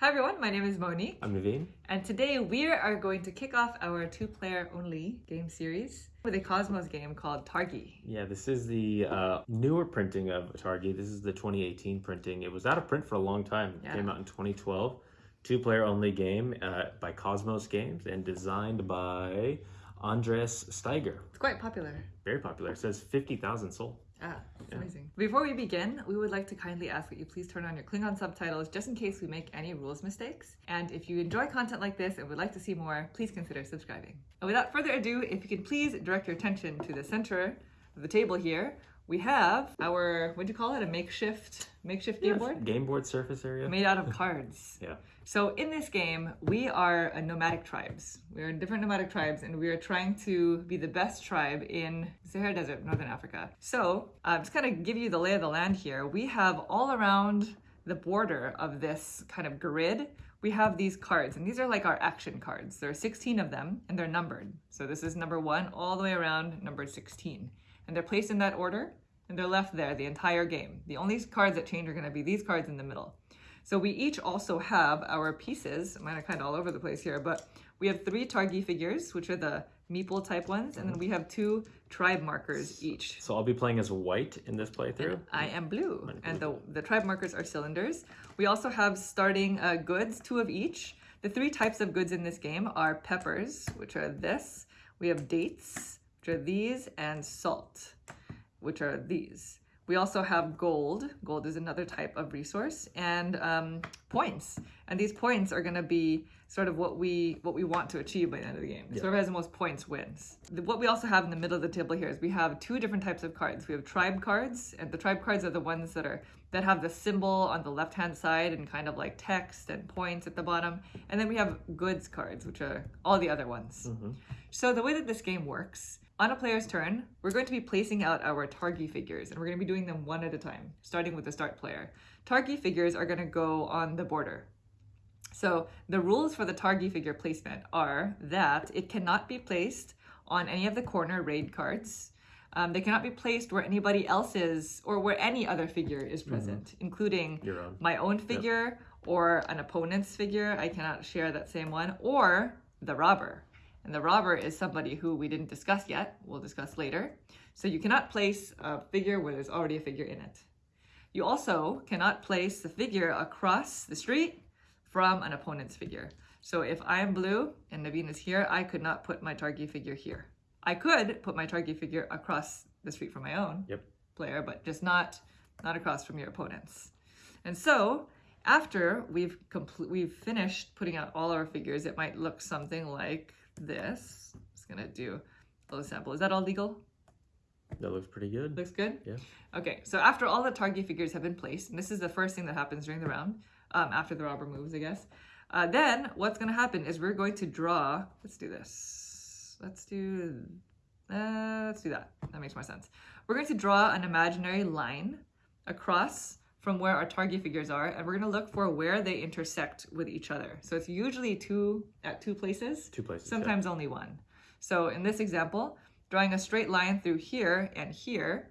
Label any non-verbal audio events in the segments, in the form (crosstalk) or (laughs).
Hi everyone, my name is Monique, I'm Naveen. and today we are going to kick off our two-player only game series with a Kosmos game called Targi. Yeah, this is the uh, newer printing of Targi. This is the 2018 printing. It was out of print for a long time. It Yeah. came out in 2012. Two player only game uh, by Kosmos Games and designed by Andreas Steiger. It's quite popular. Very popular. It says 50,000 sold. Ah, Yeah. amazing. Before we begin, we would like to kindly ask that you please turn on your Klingon subtitles just in case we make any rules mistakes. And if you enjoy content like this and would like to see more, please consider subscribing. And without further ado, if you can please direct your attention to the center of the table here, we have our, what do you call it, a makeshift, makeshift game board? Game board surface area. made out of cards. (laughs) Yeah. So in this game, we are nomadic tribes. We are different nomadic tribes, and we are trying to be the best tribe in Sahara Desert, Northern Africa. So uh, just kind of give you the lay of the land here. We have all around the border of this kind of grid, we have these cards, and these are like our action cards. There are 16 of them, and they're numbered. So this is number one all the way around number 16. And they're placed in that order, and they're left there the entire game. The only cards that change are going to be these cards in the middle. So we each also have our pieces. Mine are kind of all over the place here, but we have three Targi figures, which are the meeple type ones, and then we have two tribe markers each. So I'll be playing as white in this playthrough. I am blue, and the, the tribe markers are cylinders. We also have starting uh, goods, two of each. The three types of goods in this game are peppers, which are this. We have dates, which are these, and salt, which are these. We also have gold. Gold is another type of resource, and um, points. And these points are going to be sort of what we what we want to achieve by the end of the game. Whoever has the most points wins. The- What we also have in the middle of the table here is we have two different types of cards. We have tribe cards, and the tribe cards are the ones that are that have the symbol on the left hand side and kind of like text and points at the bottom. And then we have goods cards, which are all the other ones. Mhm. So the way that this game works, on a player's turn, we're going to be placing out our Targi figures, and we're going to be doing them one at a time, starting with the start player. Targi figures are going to go on the border. So the rules for the Targi figure placement are that it cannot be placed on any of the corner raid cards. Um, they cannot be placed where anybody else's or where any other figure is present, including own. my own figure or an opponent's figure. I cannot share that same one, or the robber. And the robber is somebody who we didn't discuss yet. We'll discuss later. So you cannot place a figure where there's already a figure in it. You also cannot place the figure across the street from an opponent's figure. So if I'm blue and Naveen is here, I could not put my Targi figure here. I could put my Targi figure across the street from my own Yep. player, but just not not across from your opponents. And so after we've complete we've finished putting out all our figures, it might look something like this. I'm just gonna do a little sample. Is that all legal? That looks pretty good. Looks good? Yeah. Okay, so after all the Targi figures have been placed, and this is the first thing that happens during the round, um, after the robber moves, I guess, uh, then what's going to happen is we're going to draw, let's do this. Let's do, uh, let's do that. That makes more sense. We're going to draw an imaginary line across from where our Targi figures are, and we're going to look for where they intersect with each other. So it's usually two at two places Two places. yeah. sometimes only one. So in this example, drawing a straight line through here and here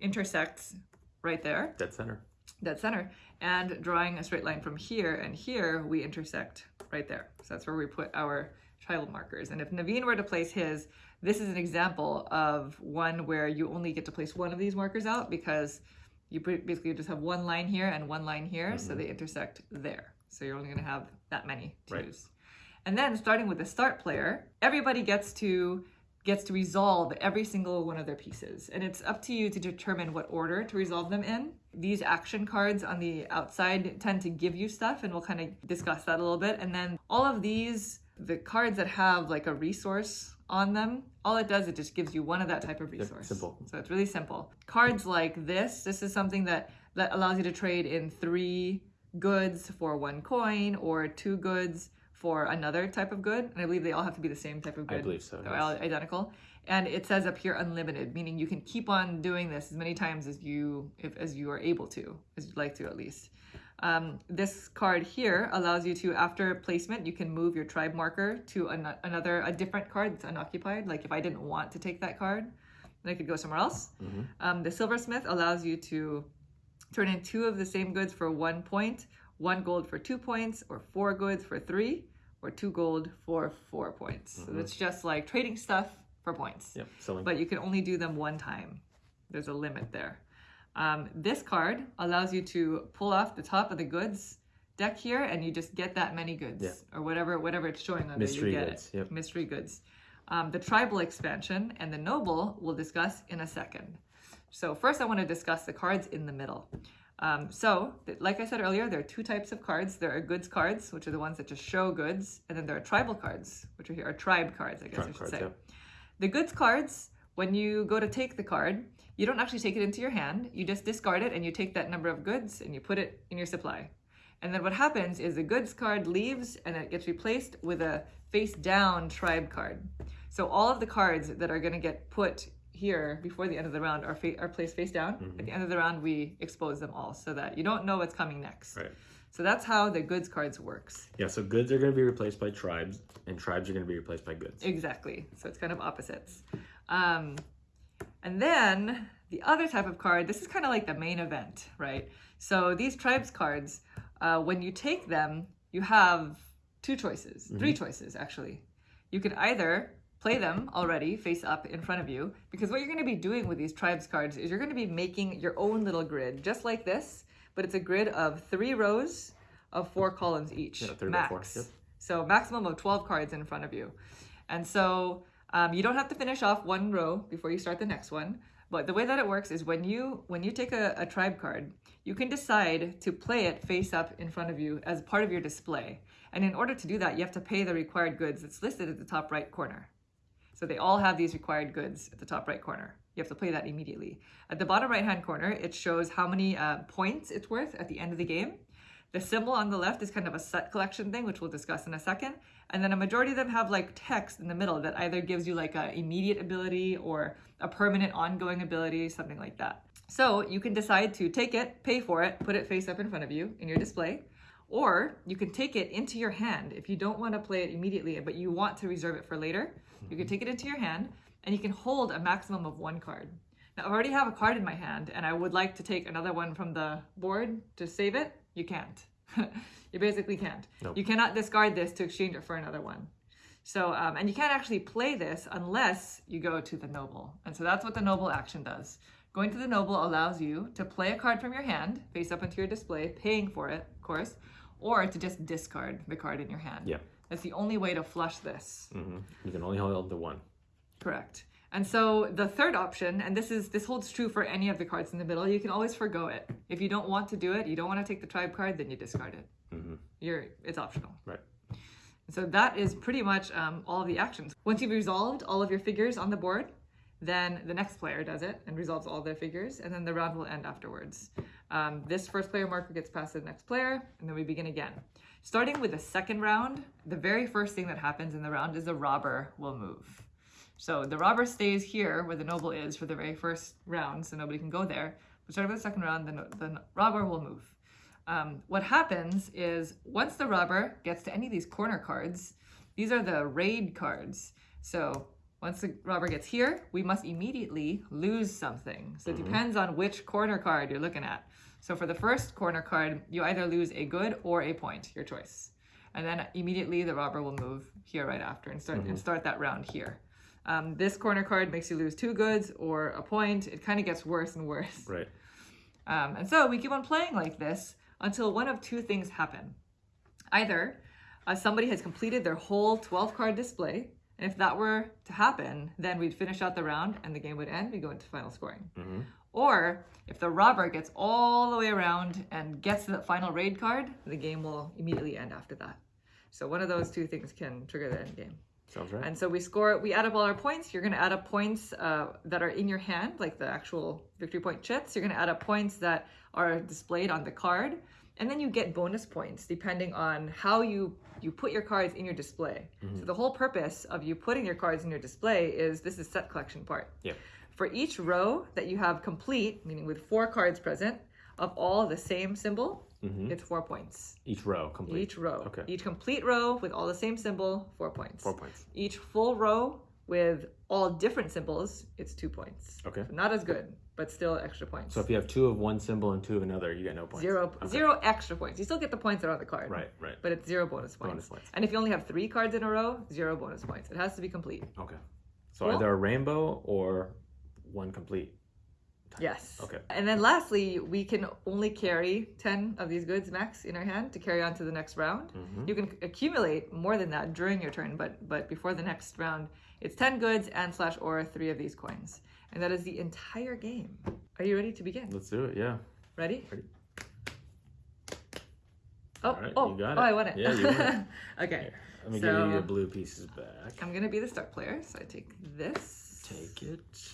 intersects right there, Dead center. dead center, and drawing a straight line from here and here, we intersect right there. So that's where we put our tribal markers. And if Naveen were to place his, this is an example of one where you only get to place one of these markers out because you basically just have one line here and one line here, so mm-hmm. they intersect there. So you're only going to have that many to Right. use. And then starting with the start player, everybody gets to gets to resolve every single one of their pieces. And it's up to you to determine what order to resolve them in. These action cards on the outside tend to give you stuff and we'll kind of discuss that a little bit. And then all of these the cards that have like a resource on them, all it does it just gives you one of that type of resource. simple. So it's really simple. Cards like this, this is something that that allows you to trade in 3 goods for one coin or two goods for another type of good. And I believe they all have to be the same type of good. I believe so, They're yes. all identical. And it says up here unlimited, meaning you can keep on doing this as many times as you if as you are able to, as you'd like to at least. Um, this card here allows you to, after placement, you can move your tribe marker to an- another, a different card that's unoccupied. Like if I didn't want to take that card, then I could go somewhere else. Um, the silversmith allows you to turn in two of the same goods for one point, one gold for two points, or four goods for three, or two gold for four points. So it's just like trading stuff for points. Yep. Selling. But you can only do them one time. There's a limit there. Um, this card allows you to pull off the top of the goods deck here, and you just get that many goods, Yeah. or whatever whatever it's showing on Mystery there. You get goods, it. yep. Mystery goods. Um, the tribal expansion and the noble we'll discuss in a second. So first, I want to discuss the cards in the middle. Um, so, like I said earlier, there are two types of cards. There are goods cards, which are the ones that just show goods, and then there are tribal cards, which are here are tribe cards, I guess I should cards, say. yep. The goods cards, when you go to take the card, you don't actually take it into your hand. You just discard it and you take that number of goods and you put it in your supply. And then what happens is the goods card leaves and it gets replaced with a face down tribe card. So all of the cards that are going to get put here before the end of the round are, fa- are placed face down. At the end of the round, we expose them all so that you don't know what's coming next. Right. So that's how the goods cards works. Yeah. So goods are going to be replaced by tribes, and tribes are going to be replaced by goods. Exactly. So it's kind of opposites. Um, and then the other type of card, this is kind of like the main event, right? So these tribes cards, uh, when you take them, you have two choices, three choices actually. You can either play them already face up in front of you, because what you're going to be doing with these tribes cards is you're going to be making your own little grid, just like this, but it's a grid of three rows of four columns each, Yeah, max. four, yep. So maximum of 12 cards in front of you. And so um, you don't have to finish off one row before you start the next one. But the way that it works is when you when you take a, a tribe card, you can decide to play it face up in front of you as part of your display. And in order to do that, you have to pay the required goods that's listed at the top right corner. So they all have these required goods at the top right corner. You have to play that immediately. At the bottom right hand corner, it shows how many uh, points it's worth at the end of the game. The symbol on the left is kind of a set collection thing, which we'll discuss in a second. And then a majority of them have like text in the middle that either gives you like a immediate ability or a permanent ongoing ability, something like that. So you can decide to take it, pay for it, put it face up in front of you in your display, or you can take it into your hand if you don't want to play it immediately, but you want to reserve it for later. You can mm-hmm. take it into your hand and you can hold a maximum of one card. Now, I already have a card in my hand and I would like to take another one from the board to save it. You can't. (laughs) you basically can't. Nope. You cannot discard this to exchange it for another one. So, um, and you can't actually play this unless you go to the noble. And so that's what the noble action does. Going to the noble allows you to play a card from your hand, face up into your display, paying for it, of course, or to just discard the card in your hand. Yeah. That's the only way to flush this. hmm You can only hold the one. Correct. And so the third option, and this is this holds true for any of the cards in the middle, you can always forego it. If you don't want to do it, you don't want to take the tribe card, then you discard it. hmm You're it's optional. Right. So that is pretty much um, all of the actions. Once you've resolved all of your figures on the board, then the next player does it and resolves all their figures, and then the round will end afterwards. Um, this first player marker gets passed to the next player, and then we begin again. Starting with the second round, the very first thing that happens in the round is the robber will move. So the robber stays here where the noble is for the very first round, so nobody can go there. But starting with the second round, the, the robber will move. Um, what happens is once the robber gets to any of these corner cards, these are the raid cards. So once the robber gets here, we must immediately lose something. So it depends on which corner card you're looking at. So for the first corner card, you either lose a good or a point, your choice. And then immediately the robber will move here right after and start and start that round here. Um, this corner card makes you lose two goods or a point. It kind of gets worse and worse. Right. Um, and so we keep on playing like this until one of two things happen. Either uh, somebody has completed their whole 12 card display, and if that were to happen, then we'd finish out the round and the game would end. We go into final scoring. hmm Or if the robber gets all the way around and gets the final raid card, the game will immediately end after that. So one of those two things can trigger the end game. Sounds right. And so we score, we add up all our points. You're going to add up points uh, that are in your hand, like the actual victory point chits. You're going to add up points that are displayed on the card. And then you get bonus points depending on how you, you put your cards in your display. So the whole purpose of you putting your cards in your display is this is set collection part. Yeah. For each row that you have complete, meaning with four cards present, of all the same symbol, hmm it's four points. Each row complete. Each row. Okay. Each complete row with all the same symbol, four points. Four points. Each full row with all different symbols, it's two points. Okay. So not as good, but still extra points. So if you have two of one symbol and two of another, you get no points. Zero, Okay. zero extra points. You still get the points that are on the card. Right, right. But it's zero bonus points. Bonus points. And if you only have three cards in a row, zero bonus points. It has to be complete. Okay. So Cool. either a rainbow or one complete. Yes. Okay. And then lastly, we can only carry 10 of these goods max in our hand to carry on to the next round. Mhm. You can accumulate more than that during your turn, but but before the next round, it's 10 goods and slash or three of these coins. And that is the entire game. Are you ready to begin? Let's do it. Yeah. Ready? Ready. Oh, All right, oh, you got oh, it. I won it. Yeah, you won it. (laughs) okay. Here, let me So- give you your blue pieces back. I'm gonna be the start player, so I take this. Take it.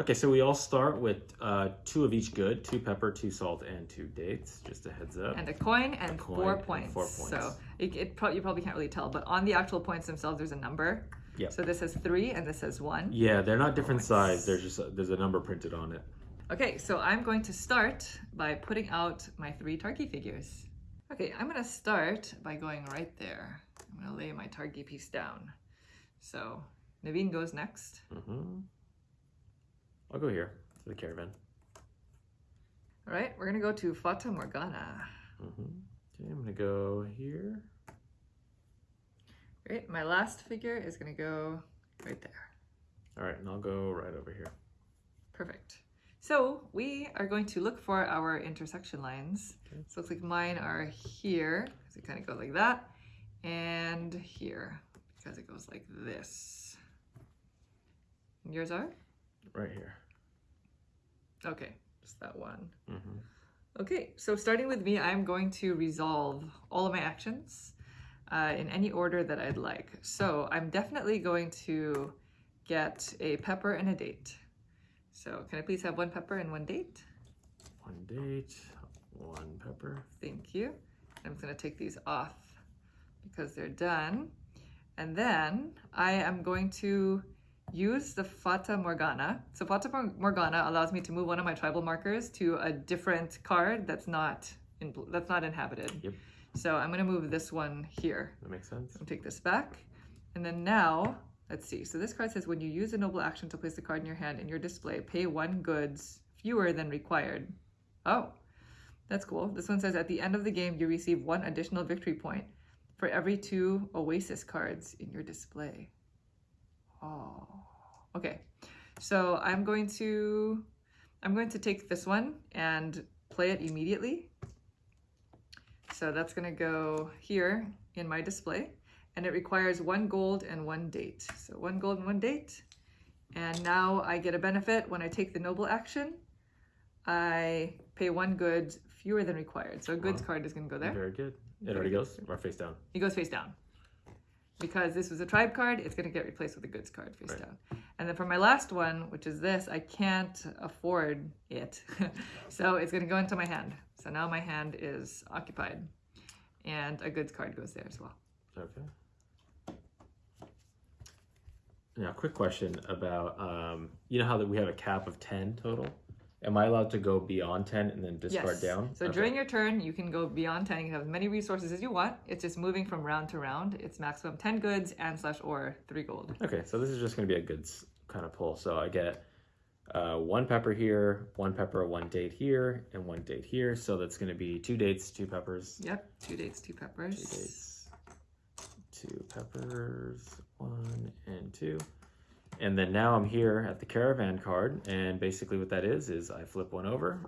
Okay, so we all start with uh, two of each good, two pepper, two salt, and two dates. Just a heads up. and a coin and coin four and points. four So points. it, it pro- you probably can't really tell, but on the actual points themselves, there's a number. Yep. So this has three and this has one. Yeah, they're not different size. There's just a, there's a number printed on it. Okay, so I'm going to start by putting out my three Targi figures. Okay, I'm gonna start by going right there. I'm gonna lay my Targi piece down. So Naveen goes next. hmm I'll go here to the caravan. All right, we're gonna go to Fata Morgana. hmm Okay, I'm gonna go here. Great, my last figure is gonna go right there. All right, and I'll go right over here. Perfect. So we are going to look for our intersection lines. Okay. So it looks like mine are here, because it kind of goes like that, and here, because it goes like this. And yours are? Right here. Okay, just that one. hmm Okay, so starting with me, I'm going to resolve all of my actions uh, in any order that I'd like. So I'm definitely going to get a pepper and a date. So can I please have one pepper and one date? One date, one pepper. Thank you. I'm going to take these off because they're done. And then I am going to use the Fata Morgana. So Fata Morgana allows me to move one of my tribal markers to a different card that's not in, that's not inhabited. Yep. So I'm going to move this one here. That makes sense. I'll take this back. And then now, let's see. So this card says when you use a noble action to place the card in your hand in your display, pay one goods fewer than required. Oh, that's cool. This one says at the end of the game, you receive one additional victory point for every two Oasis cards in your display. Oh, okay. So I'm going to I'm going to take this one and play it immediately. So that's going to go here in my display and it requires one gold and one date. So one gold and one date. And now I get a benefit when I take the noble action. I pay one good fewer than required. So a goods Wow. card is going to go there. Very good. It already goes or face down. He goes face down. Because this was a tribe card, it's going to get replaced with a goods card face Right. down. And then for my last one, which is this, I can't afford it. (laughs) so it's going to go into my hand. So now my hand is occupied. And a goods card goes there as well. Okay. Now, quick question about um, you know how that we have a cap of ten total. Am I allowed to go beyond ten and then discard yes. down? So Okay. during your turn, you can go beyond 10. You can have as many resources as you want. It's just moving from round to round. It's maximum 10 goods and slash or 3 gold. Okay, so this is just going to be a goods kind of pull. So I get uh, one pepper here, one pepper, one date here, and one date here. So that's going to be two dates, two peppers, Yep. Two dates, two peppers. two dates, two peppers, one and two. And then now I'm here at the caravan card, and basically what that is is I flip one over,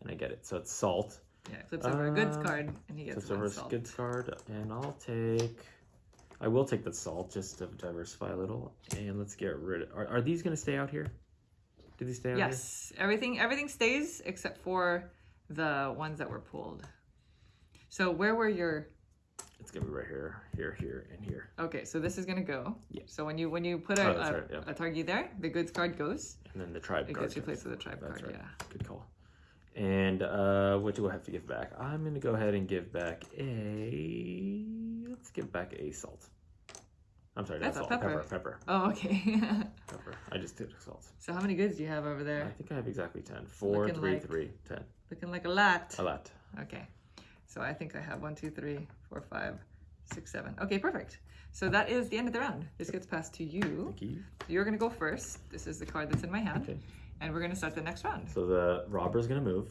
and I get it. So it's salt. Yeah, flips over a goods Uh, card and he gets Flips over a goods card, and I'll take. I will take the salt just to diversify a little, and let's get rid of. Are, are these going to stay out here? Do these stay out Yes, everything everything stays except for the ones that were pulled. So where were your here? It's to be right here, here, here, and here, Okay, so this is gonna go. Yeah. So when you when you put a, Oh, a, right, yeah. a Targi there, the goods card goes. and then the tribe It card. gets replaced with a tribe That's card. right. Yeah. Good call. And uh, what do I have to give back? I'm going to go ahead and give back a. Let's give back a salt. I'm sorry, That's a salt. pepper. Pepper. Pepper. Oh, okay. (laughs) Pepper. I just did salt. so how many goods do you have over there? I think I have exactly 10. 4, Looking 3, like- 3, 10. Looking like a lot. A lot. Okay. So I think I have one, two, three, four, five, six, seven. Okay, perfect. So that is the end of the round. This gets passed to you. Thank you. You're gonna go first. This is the card that's in my hand. Okay. And we're gonna start the next round. So the robber's gonna move.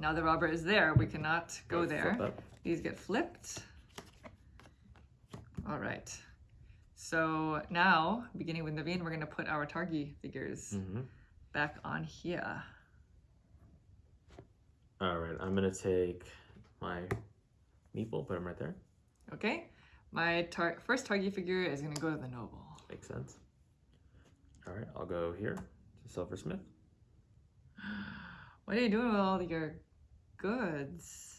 Now the robber is there. We cannot go Flip there. These get flipped. All right. So now, beginning with Naveen, we're gonna put our Targi figures hmm back on here. All right. I'm gonna take my meeple, put him right there. Okay. My tar- first Targi figure is gonna go to the noble. Makes sense. All right. I'll go here to Silversmith. (gasps) What are you doing with all your goods?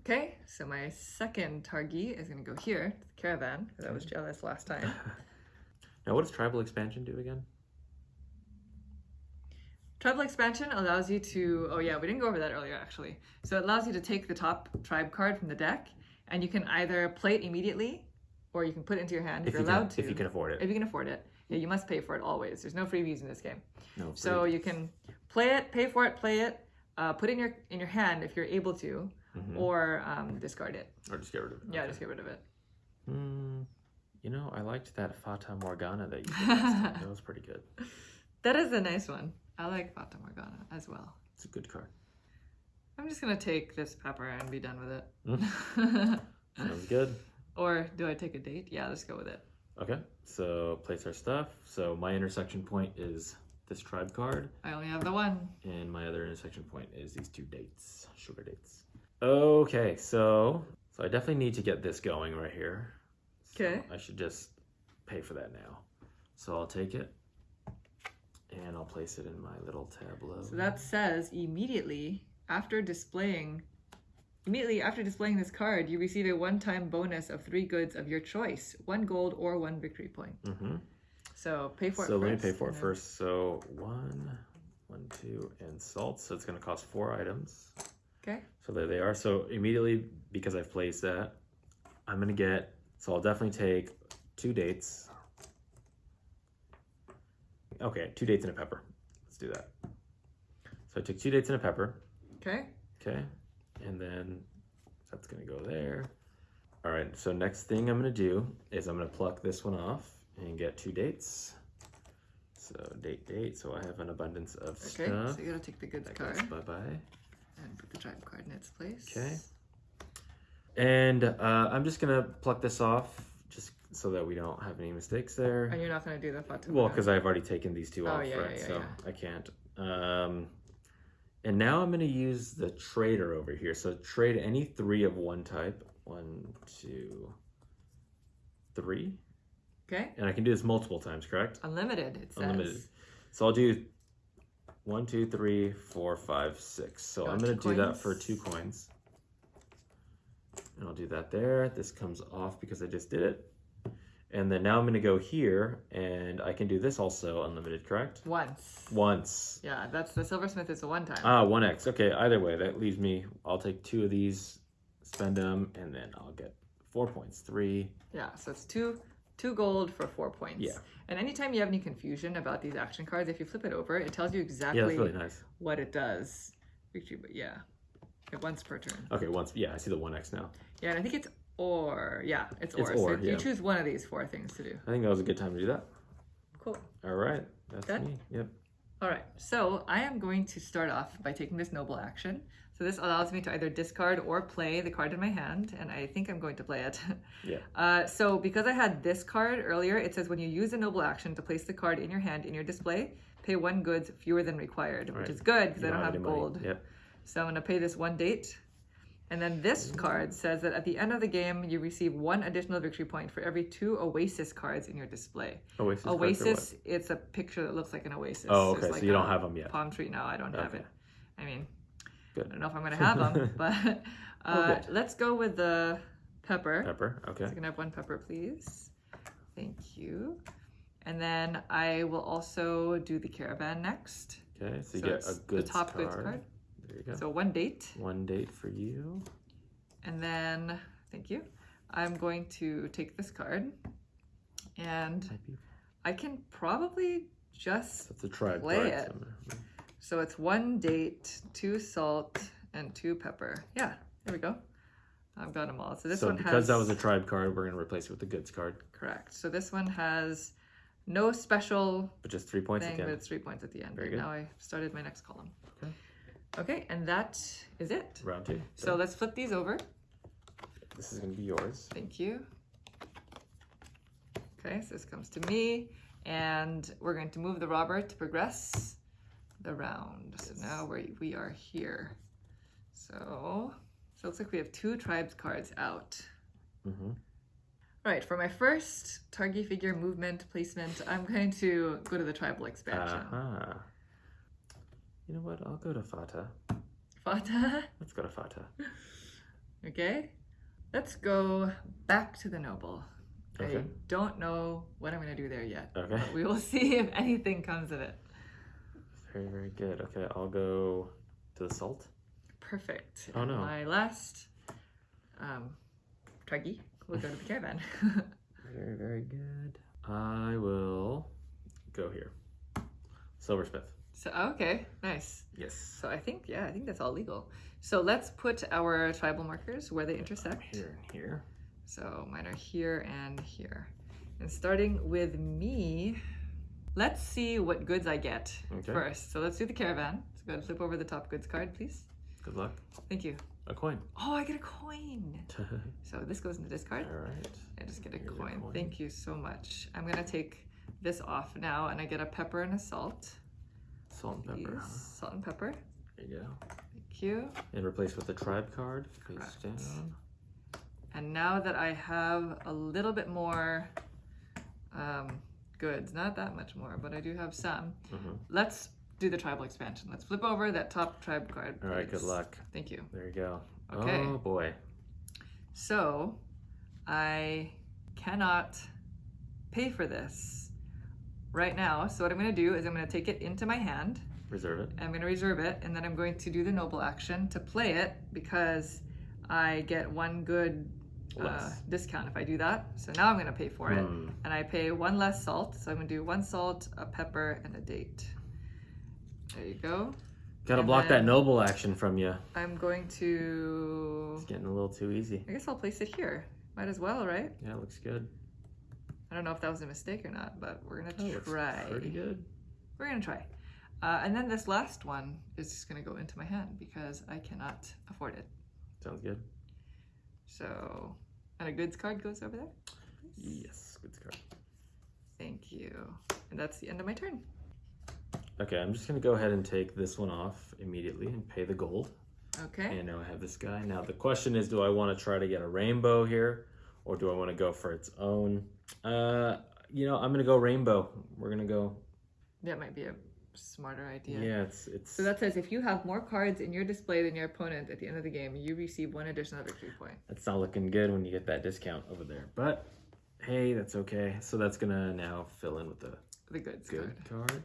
Okay, so my second Targi is gonna go here to the caravan because I was jealous last time. (laughs) now, what does tribal expansion do again? Tribal expansion allows you to, oh yeah, we didn't go over that earlier actually. So it allows you to take the top tribe card from the deck and you can either play it immediately or you can put it into your hand if, If you're you allowed can, to. if you can afford it. If you can afford it. Yeah, you must pay for it always. There's no freebies in this game. no. So you can play it, pay for it, play it, uh, put it in your in your hand if you're able to, Mhm. or um, discard it. or just get rid of it. Yeah, Okay. just get rid of it. Hmm. you know, I liked that Fata Morgana that you (laughs) did. that was pretty good. That is a nice one. I like Fata Morgana as well. It's a good card. I'm just gonna take this pepper and be done with it. Mm. (laughs) Sounds good. or do I take a date? Yeah, let's go with it. Okay, so place our stuff. So my intersection point is this tribe card, I only have the one. and my other intersection point is these two dates, sugar dates. Okay, so so I definitely need to get this going right here. So Okay. I should just pay for that now. So I'll take it, and I'll place it in my little tableau. So that says immediately after displaying immediately after displaying this card, you receive a one-time bonus of three goods of your choice, one gold or one victory point. Mm-hmm. So pay for So it So let me pay for it then- first. So one, one, two, and salt. So it's going to cost four items. Okay. So there they are. So immediately, because I've placed that, I'm going to get, so I'll definitely take two dates. Okay, two dates and a pepper. Let's do that. So I took two dates and a pepper. Okay. Okay. And then that's going to go there. All right. So next thing I'm going to do is I'm going to pluck this one off and get two dates. So date, date. So I have an abundance of Okay. stuff. So you gotta take the goods That card bye-bye. and put the tribe card in its place. Okay. And uh, I'm just going to pluck this off so that we don't have any mistakes there. And you're not gonna do the Fatima. Well, because I've already taken these two Oh, off, yeah, right? yeah, yeah, so yeah. I can't. Um, and now I'm going to use the trader over here. So trade any three of one type. One, two, three. Okay. And I can do this multiple times, correct? Unlimited, it says. Unlimited. So I'll do one, two, three, four, five, six. So Got I'm going to do that for two coins. And I'll do that there. This comes off because I just did it. And then now I'm going to go here and I can do this also unlimited, correct? Once. Once. Yeah, that's the silversmith is a one time. Ah, 1x. Okay, either way, that leaves me, I'll take two of these, spend them, and then I'll get four points. Three. Yeah, so it's two two gold for four points. Yeah. And anytime you have any confusion about these action cards, if you flip it over, it tells you exactly Yeah, that's really nice. what it does. Victory, but yeah. It once per turn. Okay, once, yeah, I see the 1x now. Yeah, and I think it's or. Yeah, it's It's or. or, so yeah. you choose one of these four things to do. I think that was a good time to do that. Cool. All right, that's Done? me. Yep. All right, so I am going to start off by taking this noble action. So this allows me to either discard or play the card in my hand, and I think I'm going to play it. (laughs) Yeah. Uh, so because I had this card earlier, it says when you use a noble action to place the card in your hand in your display, pay one goods fewer than required, which Right. is good because I don't have any gold. Yep. So I'm going to pay this one date. And then this card says that at the end of the game, you receive one additional victory point for every two Oasis cards in your display. Oasis. cards or what? Oasis, it's a picture that looks like an oasis. Oh, okay, like so you don't have them yet. Palm tree. No, I don't have it. I mean, Good. I don't know if I'm going to have them, (laughs) but uh, good. let's go with the pepper. Pepper. Okay. So can I have one pepper, please? Thank you. And then I will also do the caravan next. Okay, so you So get a the top card. goods card. There you go. So one date. One date for you. And then, thank you. I'm going to take this card and I can probably just, That's a tribe Play card. it. so so it's one date, two salt, and two pepper. Yeah, there we go. I've got them all. So this so one because has that was a tribe card, we're gonna replace it with the goods card, correct. So this one has no special but just three points thing, again. but it's three points at the end. Very and good. now I started my next column. Okay. Okay, and that is it. Round two. So let's flip these over. this is gonna be yours. Thank you. Okay, so this comes to me, and we're going to move the robber to progress the round. So Yes. now we we are here. So, so it looks like we have two tribes cards out. Mm-hmm. All right, for my first Targi figure movement placement, I'm going to go to the tribal expansion. Uh-huh. You know what? I'll go to Fata. Fata. Let's go to Fata. Okay, let's go back to the noble. Okay. I don't know what I'm going to do there yet. Okay. but we will (laughs) see if anything comes of it. Very, very good. Okay, I'll go to the salt. Perfect. Oh, And no. My last um, will go to the (laughs) caravan. Very, very good. I will go here. Silversmith. So oh, okay, nice. Yes. So I think yeah, I think that's all legal. So let's put our tribal markers where they um, intersect. Here and here. So mine are here and here. And starting with me, let's see what goods I get Okay. first. So let's do the caravan. So go ahead and flip over the top goods card, please. Good luck. Thank you. A coin. Oh, I get a coin. (laughs) So this goes into discard. All right. I just get a coin. coin. Thank you so much. I'm gonna take this off now and I get a pepper and a salt. Salt and pepper. Salt and pepper. There you go. Thank you. And replace with the tribe card. Face down. And now that I have a little bit more um, goods, not that much more, but I do have some, hmm let's do the tribal expansion. Let's flip over that top tribe card. All right. Good luck. Thank you. There you go. Okay. Oh boy. So I cannot pay for this right now. So what I'm going to do is I'm going to take it into my hand. Reserve it. I'm going to reserve it and then I'm going to do the noble action to play it because I get one good uh, discount if I do that. So now I'm going to pay for it Hmm. and I pay one less salt. So I'm going to do one salt, a pepper, and a date. There you go. Gotta And block that noble action from you. I'm going to. It's getting a little too easy. I guess I'll place it here. Might as well, right? Yeah, it looks good. I don't know if that was a mistake or not, but we're gonna Oh, try. Pretty good. We're gonna try. Uh, and then this last one is just gonna go into my hand because I cannot afford it. Sounds good. So, and a goods card goes over there. Yes, goods card. Thank you. And that's the end of my turn. Okay, I'm just gonna go ahead and take this one off immediately and pay the gold. Okay. And now I have this guy. Now the question is, do I want to try to get a rainbow here, or do I want to go for its own? Uh, you know, I'm gonna go rainbow. We're gonna go. That might be a smarter idea. Yeah, it's it's. So that says if you have more cards in your display than your opponent at the end of the game, you receive one additional victory point. That's not looking good when you get that discount over there. But hey, that's okay. So that's gonna now fill in with the The goods good card. card.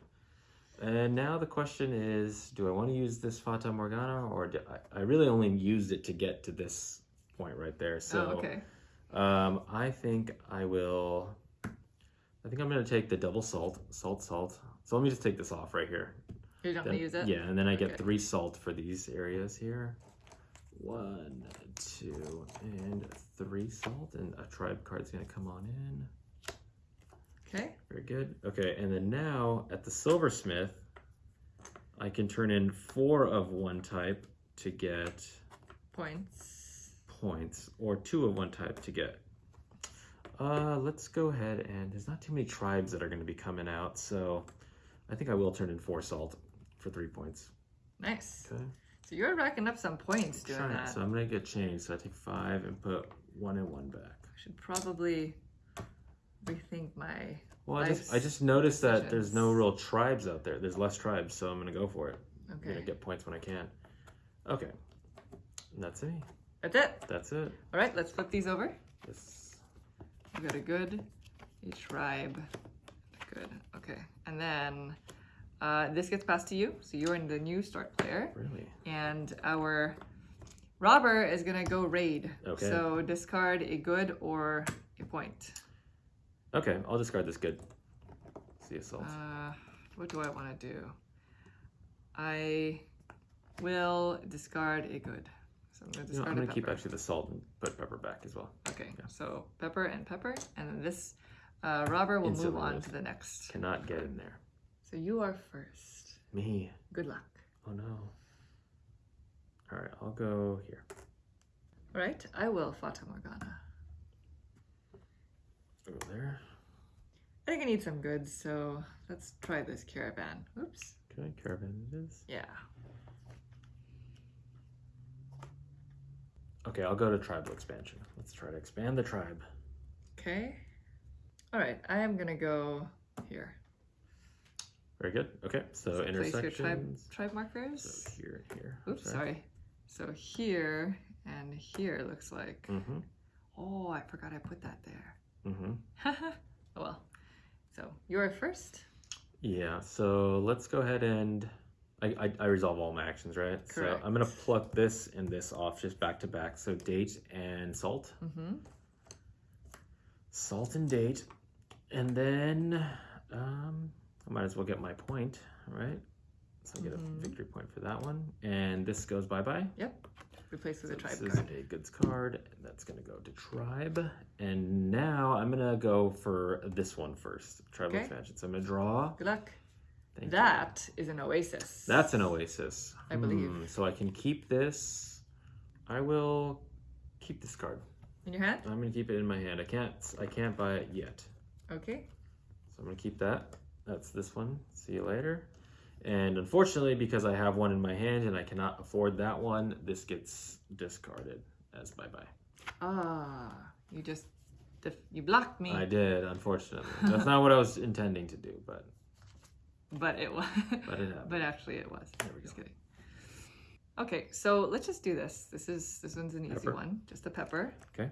And now the question is, do I want to use this Fata Morgana, or do I, I really only used it to get to this point right there? So oh, okay. Um, I think I will. I think I'm gonna take the double salt, salt, salt. So let me just take this off right here. You're not Then- gonna use it? Yeah, and then I get Okay. three salt for these areas here. One, two, and three salt, and a tribe card's gonna come on in. Okay. Very good. Okay, and then now at the silversmith, I can turn in four of one type to get Points. Points, or two of one type to get. Uh, let's go ahead and there's not too many tribes that are going to be coming out, so I think I will turn in four salt for three points. Nice. Okay. So you're racking up some points doing Trying- that. So I'm gonna get changed. So I take five and put one and one back. I should probably rethink my. Well, I just I just noticed that there's no real tribes out there. There's less tribes, so I'm gonna go for it. I'm Okay. gonna get points when I can. Okay. And that's it. That's it. That's it. All right, let's flip these over. Yes. We got a good, a tribe. Good. Okay. And then uh, this gets passed to you. So you're in the new start player. Really? And our robber is going to go raid. Okay. So discard a good or a point. Okay, I'll discard this good. See assault. Uh, what do I want to do? I will discard a good. So I'm gonna You know, I'm a gonna keep pepper. actually the salt and put pepper back as well. Okay, yeah. so pepper and pepper, and then this uh, robber will Instantly move on to the next. Cannot get in there. So you are first. Me. Good luck. Oh no. All right, I'll go here. All right, I will Fata Morgana. Go there. I think I need some goods, so let's try this caravan. Oops. Okay, caravan it is. Yeah. Okay, I'll go to tribal expansion. Let's try to expand the tribe. Okay. All right, I am gonna go here. Very good. Okay, so, intersections. Place your tribe tribe markers. So here and here. Oops, sorry. So here and here looks like. Mm-hmm. Oh, I forgot I put that there. Mm-hmm. oh (laughs) well. So you're first. Yeah, so let's go ahead and I, I, I resolve all my actions, right? Correct. So I'm gonna pluck this and this off just back to back. So date and salt. Mm-hmm. Salt and date. And then um I might as well get my point, right? So I get Mhm. a victory point for that one. And this goes bye-bye. Yep. Replace with So a tribe this card. is a goods card. and That's gonna go to tribe. And now I'm gonna go for this one first. Tribal Okay. expansion. So I'm gonna draw. Good luck. Thank you. That is an oasis. That's an oasis. I believe. Hmm, so I can keep this. I will keep this card. in your hand. I'm gonna keep it in my hand. I can't. I can't buy it yet. Okay. So I'm gonna keep that. That's this one. See you later. And unfortunately, because I have one in my hand and I cannot afford that one, this gets discarded as bye bye. Ah, you just you blocked me, I did, unfortunately. That's not what I was intending to do, but but it was. but it happened. but actually, it was. There we Just go. kidding. Okay, so let's just do this. This is this one's an easy Pepper. one. Just a pepper. Okay.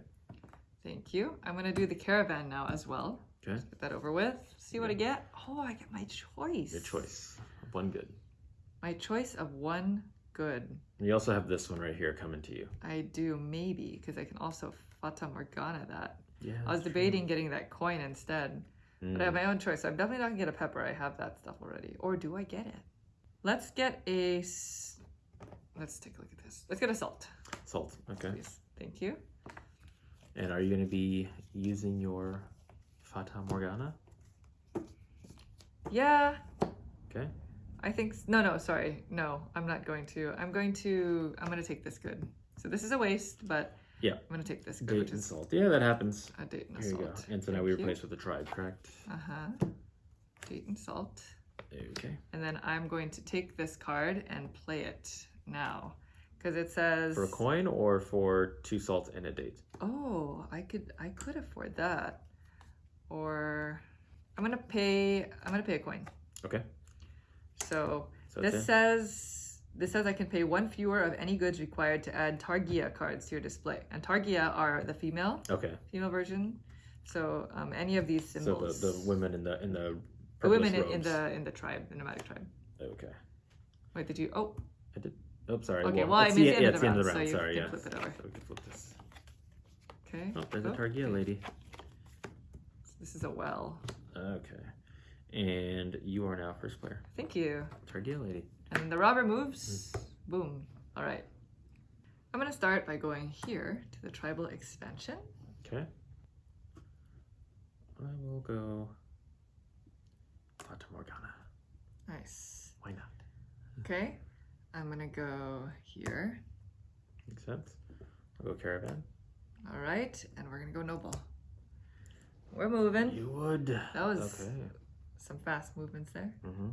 Thank you. I'm gonna do the caravan now as well. Okay. Get that over with. See what I get. Oh, I get my choice. Your choice. One good. My choice of one good. And you also have this one right here coming to you. I do maybe because I can also Fata Morgana that. Yeah. I was that's true. debating getting that coin instead, but I have Mm. my own choice. So I'm definitely not gonna get a pepper. I have that stuff already. Or do I get it? Let's get a, Let's take a look at this. Let's get a salt, Salt. Okay. please. Thank you. And are you going to be using your Fata Morgana? Yeah, Okay. I think no, no, sorry, no, I'm not going to. I'm going to. I'm gonna take this good. So this is a waste, but Yeah. I'm gonna take this Date and salt. Yeah, that happens. a date and a Here you go. salt. And so now Thank we you. replace with a tribe, correct? Uh huh. Date and salt. Okay. And then I'm going to take this card and play it now. Because it says For a coin or for two salts and a date? Oh, I could I could afford that. Or I'm gonna pay I'm gonna pay a coin. Okay. So, So this says this says I can pay one fewer of any goods required to add Targia cards to your display. And Targia are the female Okay. female version. So um, any of these So symbols the, the women in the in the the women in, in the in the tribe, the nomadic tribe. Okay. Wait, did you oh I did. Oops, sorry. Okay, well, I it's mean, the, the yeah, end of the end of the round, round. so you sorry, can yeah. flip it over. So we can flip this. okay. Oh, there's a Oh, Targia okay. lady. This is a well. Okay. And you are now first player. Thank you. Targia lady. And the robber moves. Boom. All right. I'm going to start by going here to the tribal expansion. Okay. I will go Fata Morgana. Nice. Why not? Okay. I'm going to go here. Makes sense. I'll go Caravan. All right. And we're going to go noble. We're moving. You would. That was- Okay. Some fast movements there. Mm-hmm.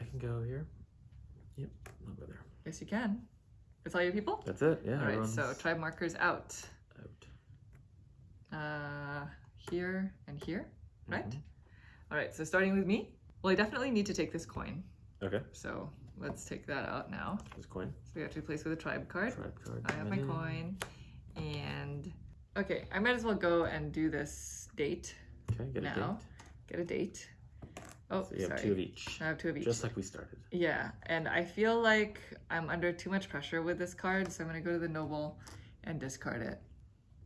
I can go here. Yep, I'll go there. Yes, you can. It's all your people? That's it. Yeah. All right. So tribe markers out. out. Uh, here and here. Right? Mhm. All right. So starting with me. Well, I definitely need to take this coin. Okay. So let's take that out now. This coin. So we have to replace with a tribe card. Tribe card. I have my in. coin. And okay, I might as well go and do this date. Okay, get a date. Get a date. Oh, So you have sorry. two of each. I have two of each. Just like we started. yeah, and I feel like I'm under too much pressure with this card, so I'm gonna go to the noble and discard it.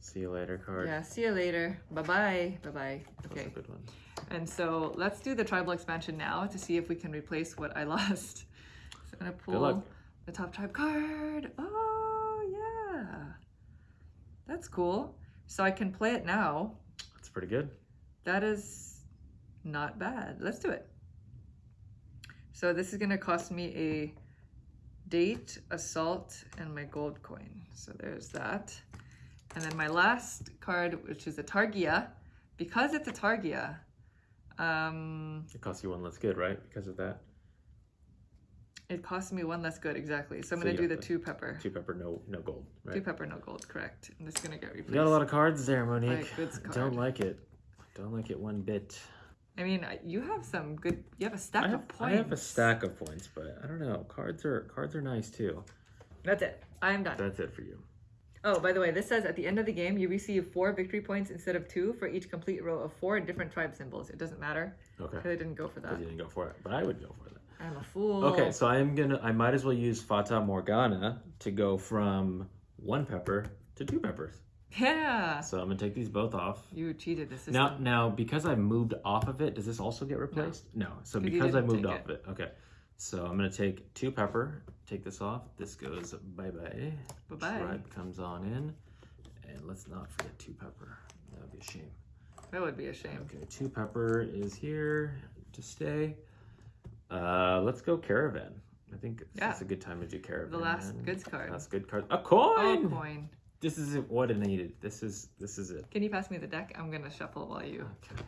See you later card. Yeah, see you later. Bye bye. Bye bye. That's Okay, a good one. and so let's do the tribal expansion now to see if we can replace what I (laughs) lost. So I'm gonna pull the top tribe card. Oh, yeah. That's cool. So I can play it now. That's pretty good. That is not bad. Let's do it. So this is gonna cost me a date, assault, and my gold coin. So there's that. And then my last card, which is a Targia. Because it's a Targia, um, It costs you one less good, right? Because of that. it costs me one less good, exactly. So I'm So gonna do the two pepper. Two pepper, no no gold, Right? Two pepper, no gold, correct. And this is gonna get replaced. You got a lot of cards there, Monique. Right, goods I card. Don't like it. Don't like it one bit. I mean, you have some good, you have a stack I have, of points. I have a stack of points, but I don't know. Cards are cards are nice too. That's it. I'm done. That's it for you. Oh, by the way, this says at the end of the game, you receive four victory points instead of two for each complete row of four different tribe symbols. It doesn't matter Okay. because I didn't go for that. Because you didn't go for it, but I would go for that. I'm a fool. Okay, so I'm gonna. I might as well use Fata Morgana to go from one pepper to two peppers. Yeah. So I'm gonna take these both off. You cheated the system. Now, now because I moved off of it, does this also get replaced? No. So 'Cause you because I moved off of it, okay. So I'm gonna take two pepper, take this off. This goes bye bye. Bye-bye. Tribe comes on in, and let's not forget two pepper. That would be a shame. That would be a shame. Okay, two pepper is here to stay. Uh, let's go caravan. I think it's Yeah. a good time to do caravan. The last goods card. Last good card. A coin. Oh, coin. coin. This is what I needed. This is this is it. Can you pass me the deck? I'm gonna shuffle while you Okay,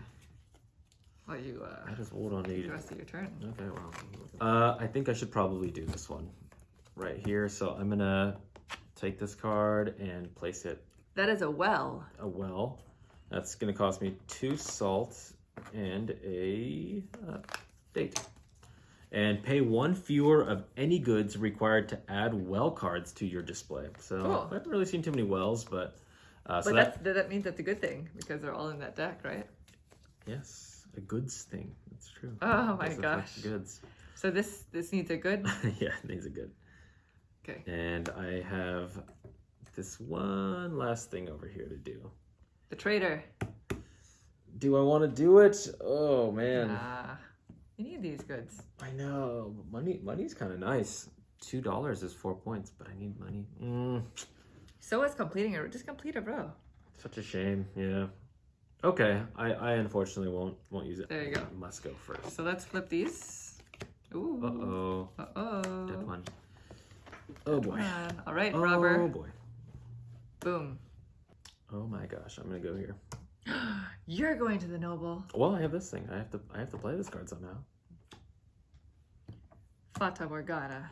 while you uh that is what I the rest of your turn. Okay, well, uh, I think I should probably do this one right here. So I'm gonna take this card and place it That is a well. a well. That's gonna cost me two salt and a uh, date. And pay one fewer of any goods required to add well cards to your display. So Cool. I haven't really seen too many wells, but uh, so But that that, that means that's a good thing because they're all in that deck, right? yes, a goods thing. That's true. Oh my gosh. goods. So this this needs a good. (laughs) yeah, these are good. Okay. And I have this one last thing over here to do. The trader. Do I want to do it? Oh man, you need these goods. I know. Money, money's kind of nice. Two dollars is four points, but I need money. Mm, So is completing a just complete a row. such a shame. Yeah. Okay, I, I unfortunately won't won't use it. There you go. I must go first. So let's flip these. Ooh. Uh oh. Uh oh. Dead one. Oh boy. All right, Oh robber. boy. Boom. Oh my gosh, I'm gonna go here. (gasps) You're going to the noble. Well, I have this thing. I have to I have to play this card somehow. Fata Morgana.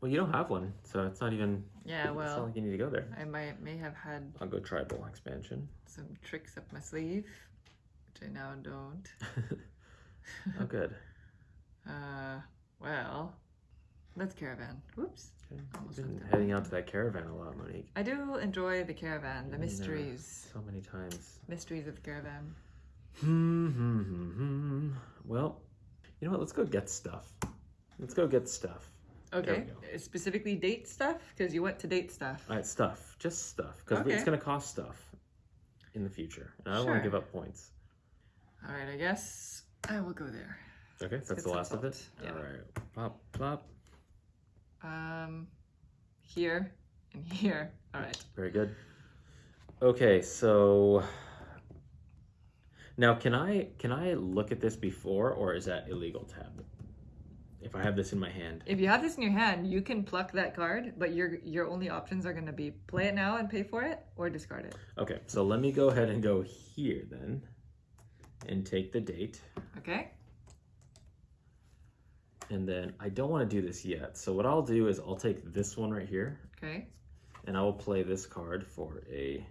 Well, you don't have one, so it's not even. Yeah, well. it's not like you need to go there. I might may have had I'll go tribal expansion. some tricks up my sleeve, which I now don't. (laughs) Oh, good. (laughs) Uh, well, let's caravan. Whoops. Okay. You've been heading out to that caravan a lot, Monique. I do enjoy the caravan, the Been there mysteries, So many times. mysteries of the caravan. Hmm, hmm, hmm, hmm. Well, you know what? Let's go get stuff. Let's go get stuff. Okay, specifically date stuff because you went to date stuff. All right, stuff. Just stuff. Because Okay. it's going to cost stuff in the future. And I don't want to give up points. All right, I guess I will go there. Okay, that's the some last of it. Yeah. All right. Plop, plop. Um, here and here. All right. Very good. Okay, so now can I can I look at this before or is that illegal have? If I have this in my hand. If you have this in your hand, you can pluck that card, but your your only options are going to be play it now and pay for it, or discard it. Okay, so let me go ahead and go here then and take the date. Okay. And then I don't want to do this yet. So what I'll do is I'll take this one right here Okay. and I will play this card for a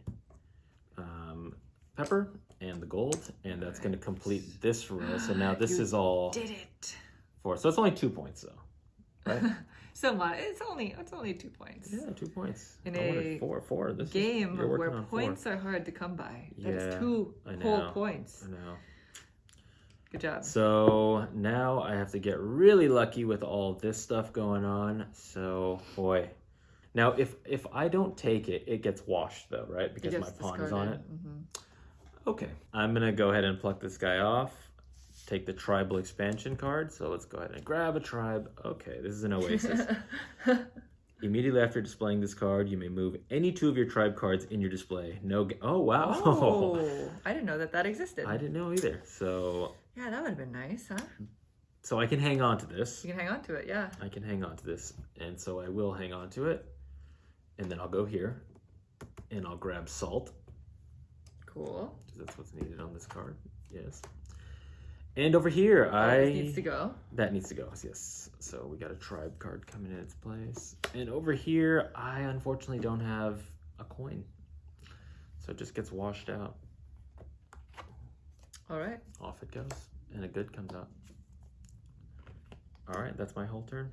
um, pepper and the gold, and that's going to complete this row. So now (gasps) this is all Did it. four. So it's only two points though. Right? (laughs) so much. It's only it's only two points. Yeah, two points. In I a four, four. This is- Game you're where on four. points are hard to come by. That's Yeah, two whole points. I know. Good job. So now I have to get really lucky with all this stuff going on. So boy, now if if I don't take it, it gets washed though, right? Because my pawn is on it. hmm Okay, I'm gonna go ahead and pluck this guy off. take the tribal expansion card. So let's go ahead and grab a tribe. Okay, this is an oasis. (laughs) Immediately after displaying this card, you may move any two of your tribe cards in your display. No. Oh wow! oh, (laughs) I didn't know that that existed. I didn't know either. So Yeah, that would have been nice, huh? so I can hang on to this. You can hang on to it, yeah. I can hang on to this, and so I will hang on to it, and then I'll go here, and I'll grab salt Cool. because that's what's needed on this card. Yes. And over here, Oh, I this needs to go. that needs to go. Yes. So we got a tribe card coming in its place, and over here, I unfortunately don't have a coin, so it just gets washed out. All right. Off it goes, and a good comes out. All right, that's my whole turn.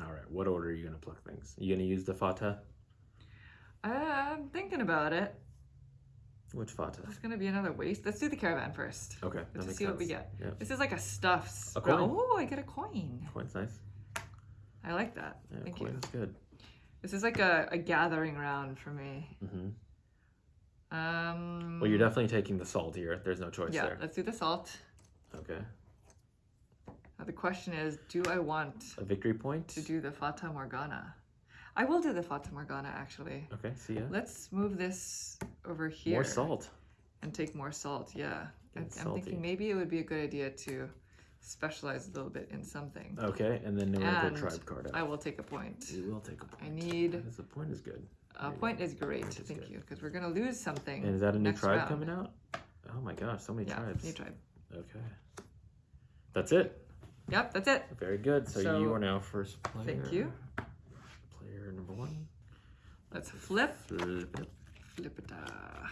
All right, what order are you gonna pluck things? Are You gonna use the fata? I'm thinking about it. Which fata? It's gonna be another waste. Let's do the caravan first. Okay, Let's see what we get. Yep. This is like a stuffed. A coin. Oh, I get a coin. Coin's nice. I like that. Yeah, Thank coin you. is good. This is like a, a gathering round for me. hmm Um. Well, you're definitely taking the salt here. There's no choice Yeah. there. Let's do the salt. Okay. Now the question is, do I want A victory point. to do the Fata Morgana? I will do the Fata Morgana actually. Okay, see ya. Let's move this over here. More salt. and take more salt. Yeah, I'm, I'm salty. thinking maybe it would be a good idea to specialize a little bit in something. Okay, and then And tribe card out. I will take a point. You will take a point. I need is- a point is good. A point is great. Point is Thank good. you, because we're gonna lose something. And is that a new next tribe round. coming out? Oh my gosh, so many Yeah, tribes. new tribe. Okay. That's it. Yep, that's it. Very good. So, So, you are now first player. thank you. Player number one. Let's flip, Flip it. flip it. uh,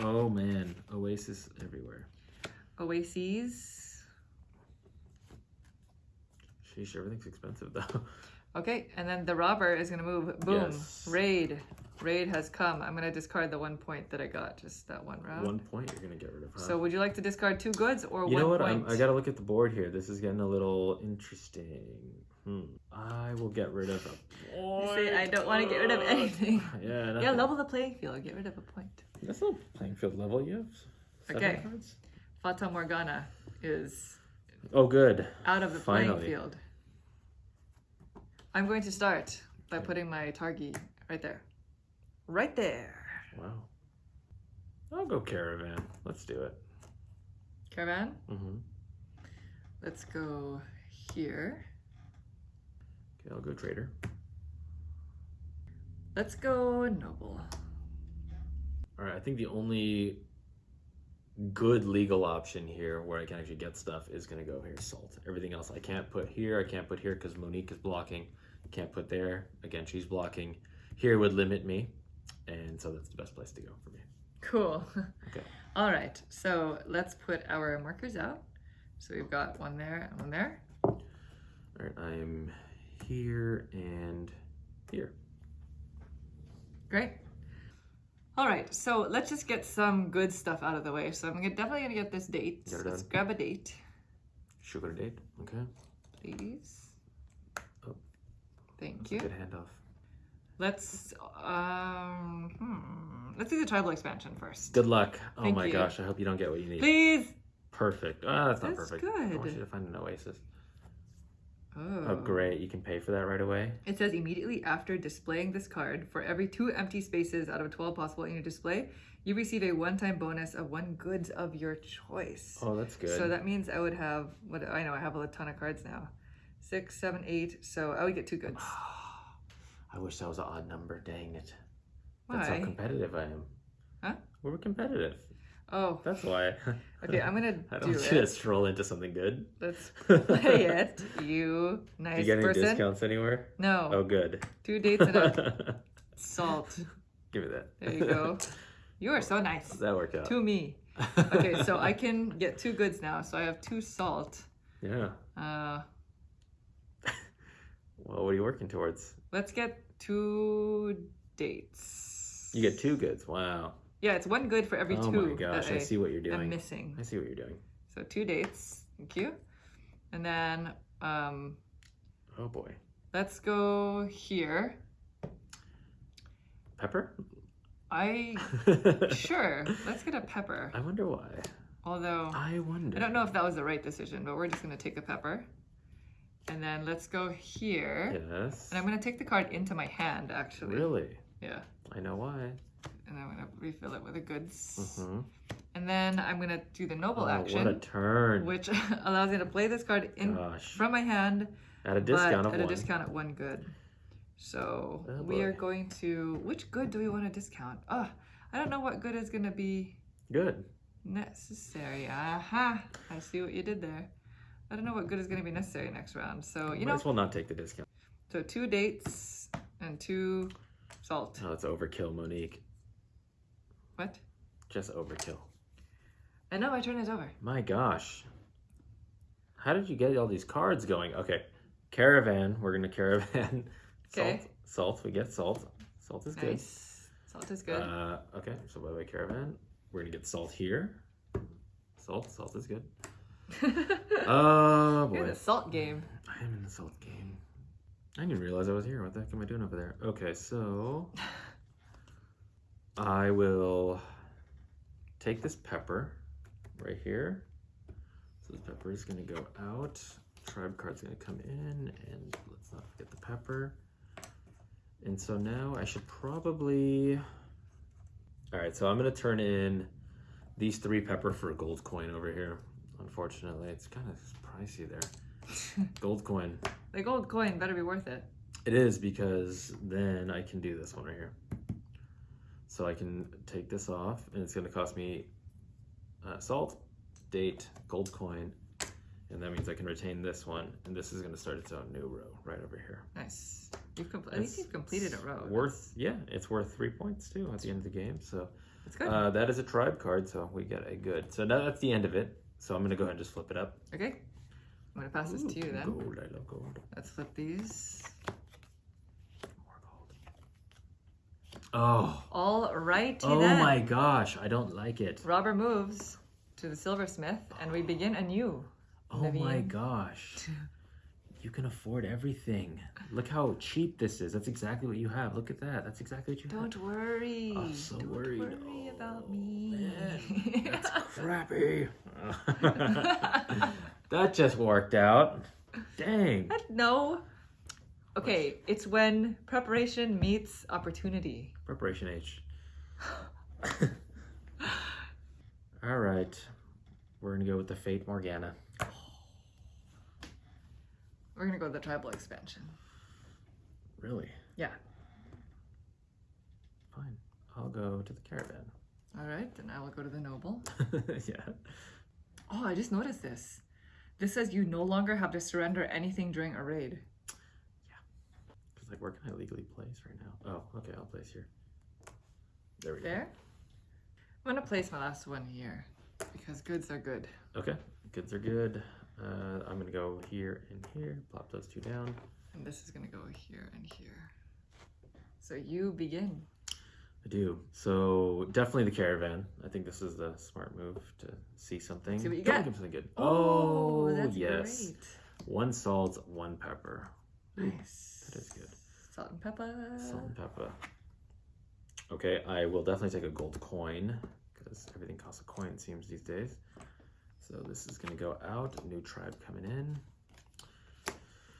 Oh man, Oasis everywhere. Oases. Sheesh, everything's expensive though. (laughs) Okay, and then the robber is gonna move. Boom. Yes. Raid. Raid has come. I'm gonna discard the one point that I got, just that one round. One point you're gonna get rid of. Huh? So would you like to discard two goods or you one You know what? point? I'm, I gotta look at the board here. This is getting a little interesting. Hmm. I will get rid of a point. You say I don't want to get rid of anything. (laughs) Yeah. Yeah, level the playing field. Get rid of a point. That's not playing field level. You have seven Okay. cards. Fata Morgana is Oh, good. out of the Finally. playing field. I'm going to start by putting my Targi right there. Right there. Wow. I'll go caravan. Let's do it. Caravan, Mm-hmm. let's go here. Okay, I'll go trader. Let's go Noble. All right, I think the only good legal option here where I can actually get stuff is going to go here, salt. Everything else I can't put here. I can't put here because Monique is blocking. Can't put there. Again, she's blocking. Here would limit me. And so that's the best place to go for me. Cool. (laughs) Okay. All right, so let's put our markers out. So we've got one there and one there. All right, I am here and here. Great. All right, so let's just get some good stuff out of the way. So I'm definitely gonna get this date. Get it Let's grab a date, Sugar date. Okay. please. Oh. Thank That's a you. good handoff. Let's um, hmm, let's do the tribal expansion first. Good luck. Oh Thank my you. gosh, I hope you don't get what you need. Please. Perfect. Ah, that's not That's perfect. I want you to find an oasis. Oh. Oh, great. You can pay for that right away. It says immediately after displaying this card, for every two empty spaces out of 12 possible in your display, you receive a one-time bonus of one goods of your choice. Oh, that's good. So that means I would have what I know I have a ton of cards now. Six, seven, eight. So I would get two goods. (sighs) I wish that was an odd number. Dang it. That's how Why? competitive I am. Huh? We're competitive. Oh, That's why. (laughs) okay. I'm gonna (laughs) I do don't you to into something good. Let's (laughs) play it. You nice person. Do you get any person. discounts anywhere? No. Oh, good. Two dates and a salt. Give me that. There you go. You are so nice That worked out. to me. Okay, so I can get two goods now. So I have two salt. Yeah. Uh, Well, what are you working towards? let's get two dates. You get two goods. Wow. Yeah, it's one good for every oh two. my gosh, that I see what you're doing. I'm missing. I see what you're doing. So two dates. Thank you. And then um, Oh boy. let's go here. Pepper? I (laughs) sure. Let's get a pepper. I wonder why. Although I wonder. I don't know if that was the right decision, but we're just gonna take a pepper. And then let's go here. Yes. And I'm gonna take the card into my hand actually. Really? Yeah. I know why. And I'm gonna refill it with the goods. hmm And then I'm gonna do the noble Oh, action, what a turn. which (laughs) allows me to play this card in Gosh. from my hand, At a discount at a one. discount at one good. So Oh, we are going to which good do we want to discount? Oh, I don't know what good is gonna be Good. necessary. Aha! I see what you did there. I don't know what good is gonna be necessary next round. So you Might know, as well not take the discount. so two dates and two salt. Oh, it's overkill, Monique. What? Just overkill. I know my turn is over. My gosh. How did you get all these cards going? Okay. Caravan. We're going to caravan. (laughs) Okay. Salt. Salt. We get salt. Salt is good. Nice. Salt is good. Uh, okay. So by the way, caravan. We're going to get salt here. Salt. Salt is good. Oh, (laughs) You're boy. the salt game. I am in the salt game. I didn't realize I was here. What the heck am I doing over there? Okay, so (laughs) I will take this pepper right here. So this pepper is going to go out. Tribe card's going to come in, and let's not forget the pepper. And so now I should probably. All right, so I'm going to turn in these three pepper for a gold coin over here. Unfortunately, it's kind of pricey there. (laughs) Gold coin. The gold coin better be worth it. It is because then I can do this one right here. So I can take this off, and it's going to cost me uh, salt, date, gold coin, and that means I can retain this one, and this is going to start its own new row right over here. Nice. You've compl- at least you've completed a row. Worth, yeah, it's worth three points too at the end of the game. So uh, that is a tribe card, so we get a good. So now that's the end of it. So I'm going to go ahead and just flip it up. okay. I'm gonna pass this to you then. Gold, I love gold. Let's flip these. More gold. Oh, All righty oh then. my gosh, I don't like it. Robber moves to the silversmith, and we begin anew. Oh my gosh. (laughs) You can afford everything. Look how cheap this is. That's exactly what you have. Look at that. That's exactly what you have. Don't worry. Oh, I'm so Don't worried. worry Oh, about me. man, That's (laughs) crappy. (laughs) that just worked out. Dang. no. Okay, it's when preparation meets opportunity. Preparation H. (laughs) All right. We're going to go with the Fata Morgana. We're gonna go with the tribal expansion. Really? Yeah. Fine. I'll go to the caravan. All right, then I will go to the noble. (laughs) yeah. Oh, I just noticed this. This says you no longer have to surrender anything during a raid. Yeah. Because, like, where can I legally place right now? Oh, okay. I'll place here. There we go. There. I'm gonna place my last one here because goods are good. Okay, goods are good. Uh, I'm gonna go here and here. Plop those two down. And this is gonna go here and here. So you begin. I do. So definitely the caravan. I think this is the smart move to see something. See what you Don't get. give something good. Oh, that's yes. great. One salt, one pepper. Nice. That is good. Salt and pepper. Salt and pepper. Okay, I will definitely take a gold coin because everything costs a coin it seems these days. So this is gonna go out. New tribe coming in.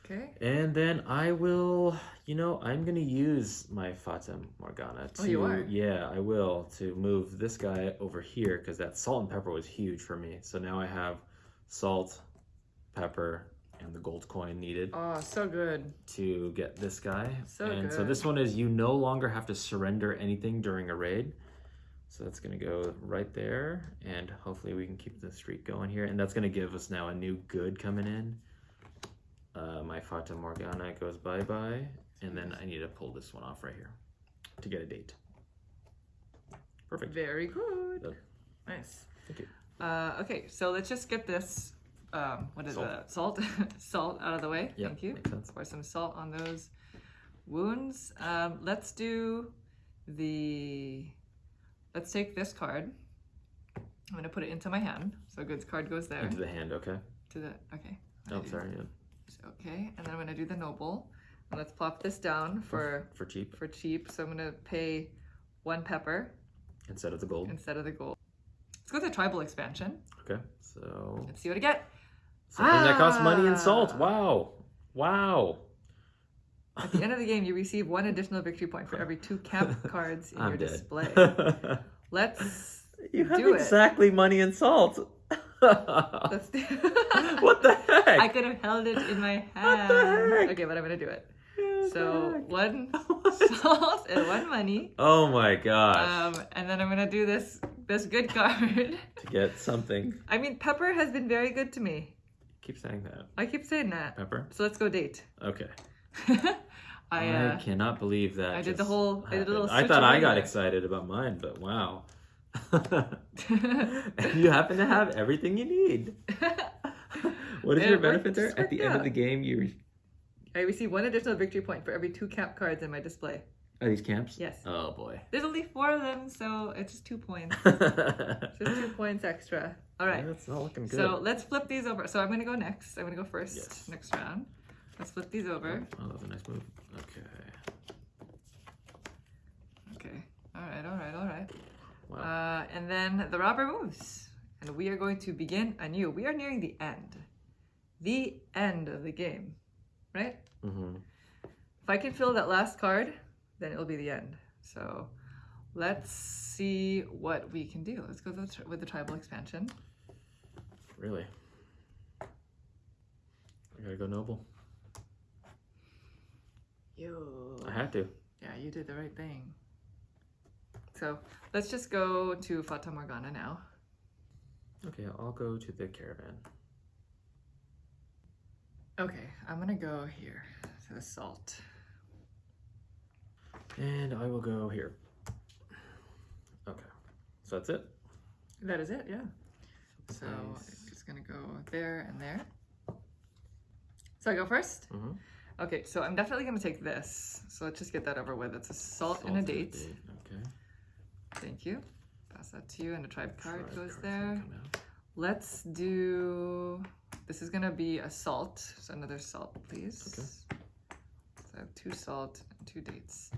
Okay. And then I will, you know, I'm gonna use my Fata Morgana oh, to, Oh, you are? yeah, I will to move this guy over here because that salt and pepper was huge for me. So now I have salt, pepper, and the gold coin needed Oh, so good. to get this guy. So and so this one is you no longer have to surrender anything during a raid. So that's gonna go right there, and hopefully we can keep the streak going here. And that's gonna give us now a new good coming in. Uh, my Fata Morgana goes bye bye, and then I need to pull this one off right here to get a date. Perfect. Very good. Nice. Thank you. Uh, okay, so let's just get this. Um, what is Salt. that? Salt, (laughs) salt out of the way. Yeah, Thank you. makes sense. Pour some salt on those wounds. Um, let's do the. Let's take this card. I'm gonna put it into my hand. So goods card goes there. Into the hand, okay? to the okay. Oh, sorry. Yeah. Okay, and then I'm gonna do the noble. And let's plop this down for For cheap for cheap. So I'm gonna pay one pepper instead of the gold. instead of the gold. It's go to tribal expansion. Okay, so Let's see what I get. something that costs money and salt. Ah. Wow, wow. At the end of the game, you receive one additional victory point for every two camp (laughs) cards in your I'm dead. display. (laughs) Let's you have Do it. exactly money and salt. (laughs) what the heck? I could have held it in my What hand. the heck? Okay, but I'm gonna do it. So one salt and one money. oh my gosh! Um, and then I'm gonna do this this good card. to get something. I mean, Pepper has been very good to me. Keep saying that. I keep saying that. Pepper. So let's go date. Okay. (laughs) I I, uh, cannot believe that. I did the whole- I did a little. I thought I got excited about mine, but wow. (laughs) (laughs) you happen to have everything you need. What is your benefit there? At the worked end of the game, you I receive one additional victory point for every two camp cards in my display. are these camps? Yes. Oh boy. There's only four of them, so it's just two points. Just two points extra. All right. That's not looking good. So let's flip these over. So I'm gonna go next. I'm gonna go first Yes. next round. Let's flip these over. Oh, that was a nice move. Okay. Okay. All right. All right. All right. Wow. Uh, and then the robber moves, and we are going to begin anew. We are nearing the end, the end of the game, right? Mm-hmm. If I can fill that last card, then it'll be the end. So let's see what we can do. Let's go with the, with the tribal expansion. Really. I gotta go noble. You. I had to. Yeah, you did the right thing. So let's just go to Fata Morgana now. Okay, I'll go to the caravan. Okay, I'm gonna go here to the salt. And I will go here. Okay. So that's it. That is it, yeah. So Nice. I'm just gonna go there and there. So I go first? Mhm. Okay, so I'm definitely gonna take this. So let's just get that over with. It's a salt, and a Salt date. Okay. Thank you. Pass that to you, and a tribe card Tribe goes there. gonna come out. Let's do. This is gonna be a salt. So another salt, please. Okay. So I have two salt and two dates.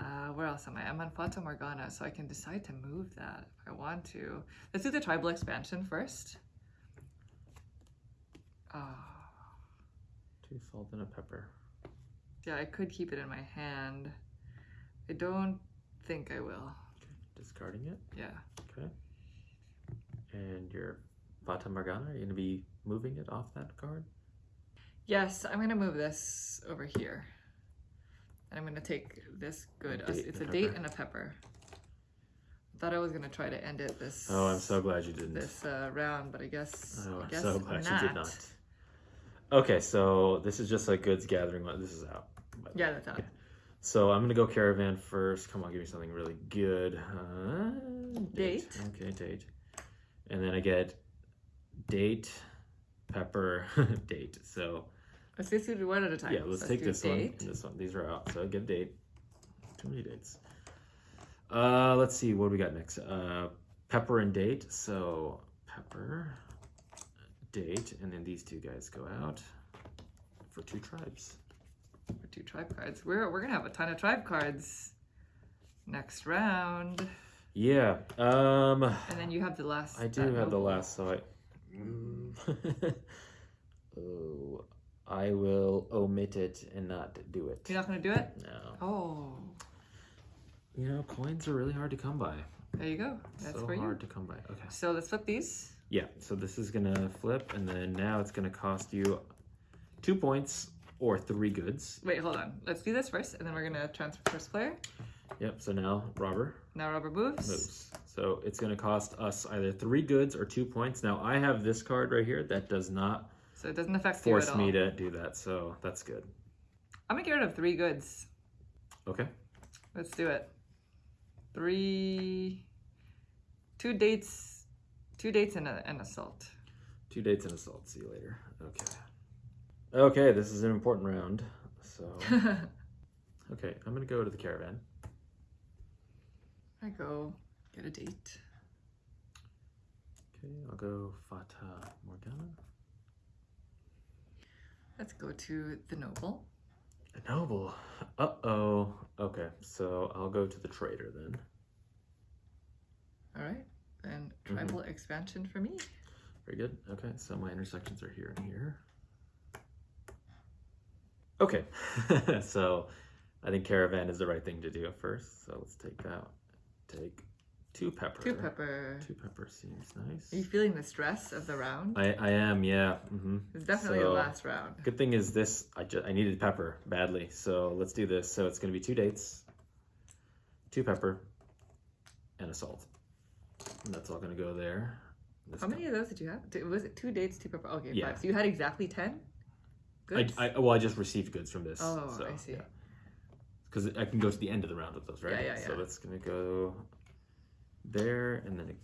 Uh, where else am I? I'm on Fata Morgana, so I can decide to move that if I want to. Let's do the tribal expansion first. Ah, Two salt and a pepper. yeah, I could keep it in my hand. I don't think I will. Discarding it. Yeah. Okay. And your Fata Morgana, are you gonna be moving it off that card? Yes, I'm gonna move this over here. And I'm gonna take this good. Date it's a date and a pepper. Thought I was gonna try to end it this Oh, I'm so glad you didn't. this uh, round, but I guess Oh, I'm guess so glad not. you did not. Okay, so this is just like goods gathering. This is out. Yeah, that's out. Okay. So I'm gonna go caravan first. Come on, give me something really good. Uh, Date. Okay, date. And then I get date, pepper, (laughs) date. So Let's just do one at a time. yeah, let's So take do this date. one. and This one. These are out. So I get date. Too many dates. Uh, let's see what do we got next. Uh, pepper and date. So pepper, date, and then these two guys go out for two tribes. For two tribe cards. We're we're gonna have a ton of tribe cards next round. Yeah. Um, And then you have the last. I do have the last, so I. Mm. (laughs) oh, I will omit it and not do it. You're not gonna do it? No. Oh. You know, coins are really hard to come by. There you go. That's so for you. hard to come by. Okay. So let's flip these. Yeah, so this is gonna flip, and then now it's gonna cost you two points or three goods. Wait, hold on. Let's do this first, and then we're gonna transfer first player. Yep, so now robber Now robber moves. moves. So it's gonna cost us either three goods or two points. Now I have this card right here that does not So it doesn't affect force me to do that, so that's good. I'm gonna get rid of three goods. Okay. Let's do it. Three, two dates, two dates and a, and a salt. Two dates and assault. See you later. Okay. Okay, this is an important round. So (laughs) okay, I'm gonna go to the caravan. I go get a date. Okay, I'll go Fata Morgana. Let's go to the noble. A noble. Uh oh. Okay, so I'll go to the trader then. All right. Then tribal expansion for me. Very good. Okay, so my intersections are here and here. Okay, (laughs) so I think caravan is the right thing to do first. So let's take that. Take two pepper. Two pepper. Two pepper seems nice. Are you feeling the stress of the round? I, I am, yeah. hmm It's definitely so- the last round. Good thing is this, I, just, I needed pepper badly. So let's do this. So it's going to be two dates, two pepper, and a salt. And that's all going to go there. This How many of those did you have? Was it two dates, two pepper? Okay, Yeah. five. So you had exactly ten. I, Good. I, well, I just received goods from this. Oh, so, I see. Because I can go to the end of the round with those, right? Yeah, yeah, yeah. So that's gonna go there, and then it,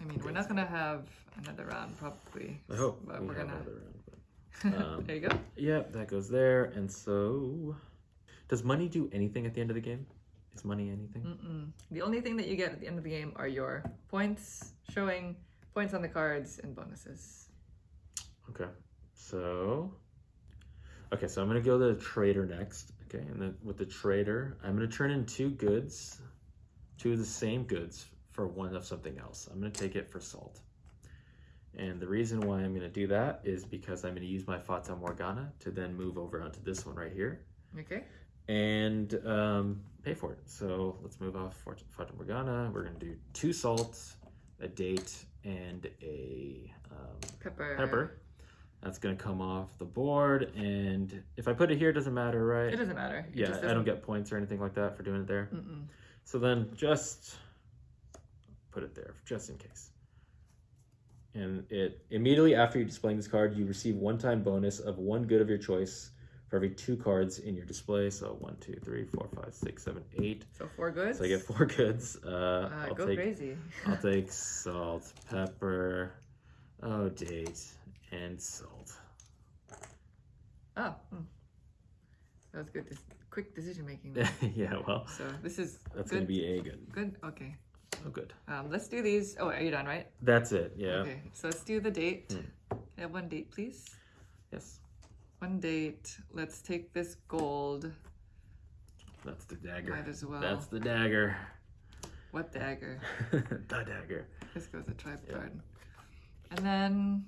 I mean, we're not gonna have another round probably. I hope but we we're have gonna. another round. (laughs) um, there you go. Yeah, that goes there, and so does money do anything at the end of the game? Is money anything? Mm-mm. The only thing that you get at the end of the game are your points showing points on the cards and bonuses. Okay, so okay, so I'm gonna go to the trader next. Okay, and then with the trader, I'm gonna turn in two goods, two of the same goods for one of something else. I'm gonna take it for salt. And the reason why I'm gonna do that is because I'm gonna use my Fata Morgana to then move over onto this one right here Okay. and um, pay for it. So let's move off Fata Morgana. We're gonna do two salts, a date, and a um, Pepper. pepper. That's gonna come off the board, and if I put it here, it doesn't matter, right? It doesn't matter. It yeah, just I don't doesn't- get points or anything like that for doing it there. Mm-mm. So then just put it there, just in case. And it immediately after you displaying this card, you receive one-time bonus of one good of your choice for every two cards in your display. So one, two, three, four, five, six, seven, eight. So four goods. So I get four goods. Uh, Uh, I'll go take crazy. I'll (laughs) take salt, pepper, oh date, and salt. Oh, hmm. that was good. This quick decision making. (laughs) yeah, well, so this is that's good. gonna be a good. good. Okay. Oh, good. Um, let's do these. Oh, are you done? Right. That's it. Yeah. Okay. So let's do the date. Hmm. Can I have one date, please. Yes. One date. Let's take this gold. That's the dagger. Might as well. That's the dagger. What dagger? (laughs) the dagger. This goes a tribe Yeah. card. And then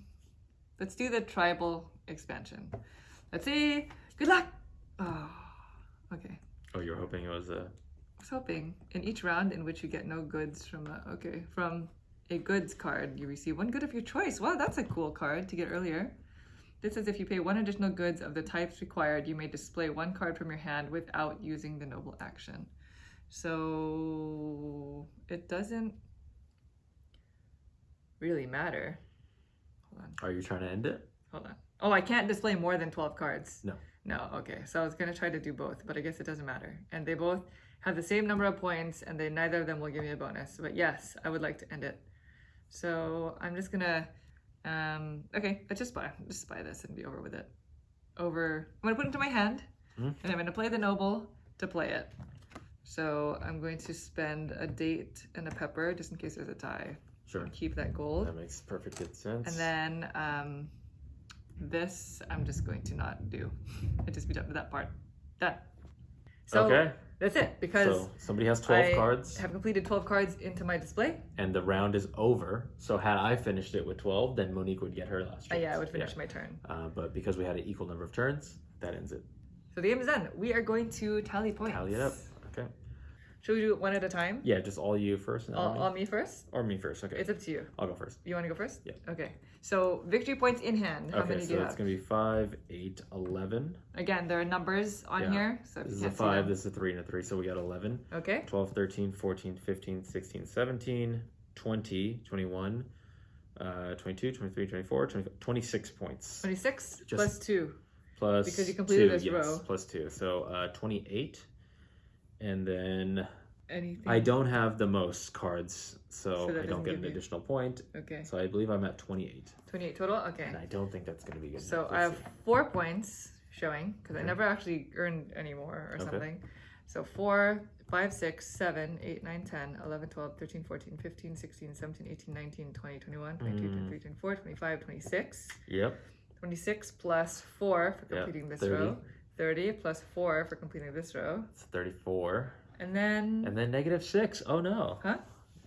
let's do the tribal expansion. Let's see. Good luck. Oh, okay. Oh, you're hoping it was a. I was hoping in each round in which you get no goods from a okay from a goods card, you receive one good of your choice. Wow, that's a cool card to get earlier. This says if you pay one additional goods of the types required, you may display one card from your hand without using the noble action. So it doesn't really matter. Hold on. Are you trying to end it? Hold on. Oh, I can't display more than 12 cards. No. No, okay. So I was going to try to do both, but I guess it doesn't matter. And they both have the same number of points, and they neither of them will give me a bonus. But yes, I would like to end it. So I'm just going to. Um, okay, let's just buy, just buy this and be over with it. Over. I'm to put it into my hand, Mhm. and I'm going to play the noble to play it. So I'm going to spend a date and a pepper just in case there's a tie. Sure. Keep that gold. That makes perfect sense. And then um, this I'm just going to not do. I just be done with that part. Done. So okay. That's it because So somebody has 12 I cards, have completed 12 cards into my display. and the round is over. So had I finished it with 12, then Monique would get her last Uh, turn. yeah, I would finish my turn. Uh, but because we had an equal number of turns, that ends it. So the game is done. We are going to tally points. Tally it up. Should we do it one at a time? Yeah, just all you first, and All, me. all me first? or me first. Okay, It's up to you. I'll go first. You want to go first? Yeah. Okay. So victory points in hand. How okay, many do so you it's gonna be five, eight, eleven. Again, there are numbers on Yeah. here. So This is a five, this is a three, and a three. So we got 11, Okay. 12, 13, 14, 15, 16, 17, 20, 21, uh, 22, 23, 24, 25, 26 points. 26 Just- plus 2. Plus Because you completed two, this yes, row. Plus two. So uh, 28. And then Anything? I don't have the most cards, so, So I don't get an you- additional point. Okay. So I believe I'm at 28. 28 total? Okay. And I don't think that's going to be good. So. I have four points showing because I never actually earned any more or Okay. something. So 4, 5, 6, 7, 8, 9, 10, 11, 12, 13, 14, 15, 16, 17, 18, 19, 20, 21, 22, Mm. 23, 24, 25, 26. Yep. 26 plus 4 for completing this 30. row. 30 plus 4 for completing this row. It's 34. And then. And then negative six. Oh no. Huh?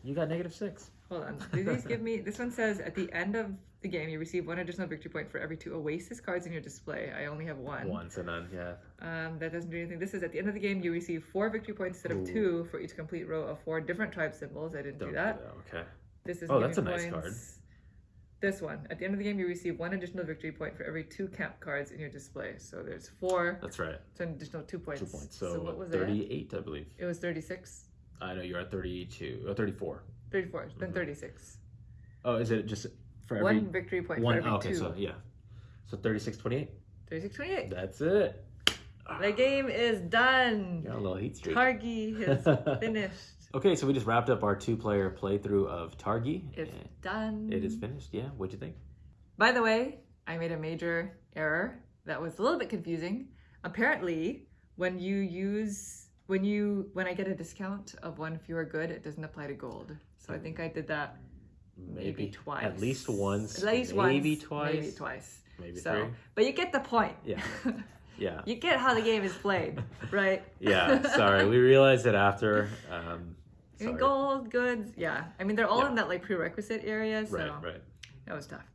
You got negative six. Hold on. Do these give me? This one says at the end of the game, you receive one additional victory point for every two Oasis cards in your display. I only have one. One, so none. Yeah. Um, that doesn't do anything. This is at the end of the game, you receive four victory points instead of Ooh. two for each complete row of four different tribe symbols. I didn't Don't do that. Okay. This is Oh, that's a nice points. card. This one. At the end of the game, you receive one additional victory point for every two camp cards in your display. So there's four. That's right. So an additional two points. Two points. So, what was it? 38, I believe. It was 36. I know you're at 32 or 34. 34. Then Mhm. 36. Oh, is it just for every One victory point one? for every oh, okay, two. so yeah. So 36, 28. 36, 28. That's it. The game is done. Got a little heat streak. Targi is (laughs) finished. Okay, so we just wrapped up our two-player playthrough of Targi. It's done. It is finished. Yeah. What'd you think? By the way, I made a major error that was a little bit confusing. Apparently, when you use when you when I get a discount of one fewer good, it doesn't apply to gold. So I think I did that maybe, twice. At least once. At least maybe once. twice. Maybe twice. Maybe So, three. but you get the point. Yeah. (laughs) Yeah. you get how the game is played, right? (laughs) Yeah. Sorry, we realized it after. Um, sorry. gold goods, yeah. I mean, they're all Yeah. in that like prerequisite area, so Right. Right. that was tough.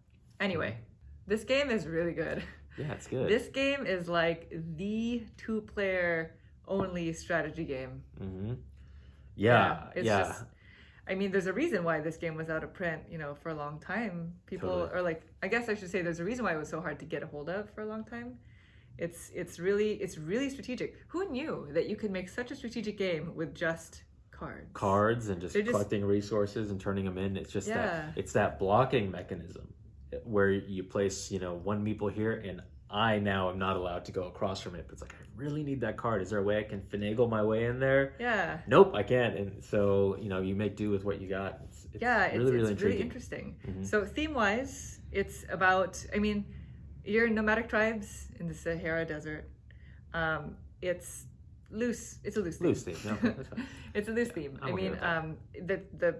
Anyway, this game is really good. Yeah, it's good. This game is like the two player only strategy game. hmm Yeah. Yeah. it's just I mean, there's a reason why this game was out of print, you know, for a long time. People Totally. or like I guess I should say there's a reason why it was so hard to get a hold of for a long time. It's it's really it's really strategic. Who knew that you could make such a strategic game with just cards? cards and just They're just- collecting resources and turning them in. It's just Yeah. that it's that blocking mechanism where you place, you know, one meeple here and I now am not allowed to go across from it. But it's like I really need that card. Is there a way I can finagle my way in there? Yeah. Nope, I can't. And so, you know, you make do with what you got. It's, it's yeah, it's, really, really it's really interesting. Mhm. So theme wise, it's about I mean, you're nomadic tribes in the Sahara Desert. Um, it's loose. It's a loose theme. Loose theme. No, (laughs) it's a loose theme. I'm I mean, um, the the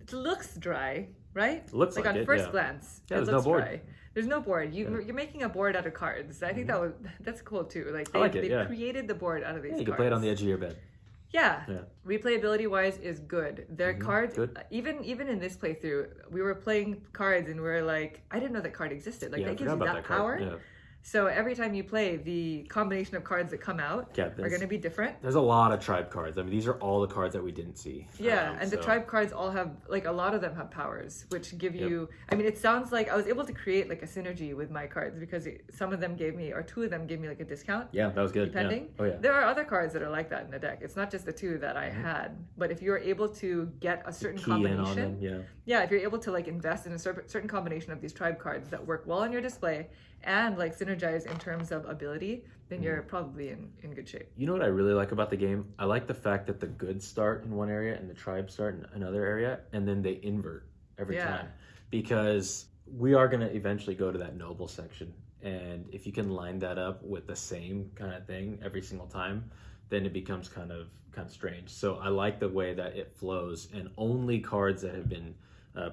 it looks dry, right? Looks like, like on it, first yeah. glance, Yeah, it there's no board. dry. There's no board. You Yeah. Mm-hmm. you're making a board out of cards. I think that was that's cool too. Like I they, like it, they yeah. created the board out of these. Yeah, you can play it on the edge of your bed. Yeah. Yeah. Replayability wise is good. Their Mhm, cards good. even even in this playthrough, we were playing cards and we are like, I didn't know that card existed. Like yeah, that gives you about that, power. Yeah. So every time you play, the combination of cards that come out Yeah, are going to be different. There's a lot of tribe cards. I mean, these are all the cards that we didn't see. Yeah, Um, and the tribe cards all have like a lot of them have powers, which give Yep. you. I mean, it sounds like I was able to create like a synergy with my cards because it, some of them gave me, or two of them gave me like a discount. Yeah, that was good. yeah. Depending. Oh yeah. There are other cards that are like that in the deck. It's not just the two that I Mhm. had, but if you're able to get a certain Key in on combination, them. Yeah. yeah, if you're able to like invest in a certain combination of these tribe cards that work well on your display and like synergize in terms of ability, then you're Mm-hmm. probably in, in good shape. You know what I really like about the game? I like the fact that the goods start in one area and the tribes start in another area, and then they invert every Yeah. time. Because we are going to eventually go to that noble section. And if you can line that up with the same kind of thing every single time, then it becomes kind of kind of strange. So I like the way that it flows, and only cards that have been uh,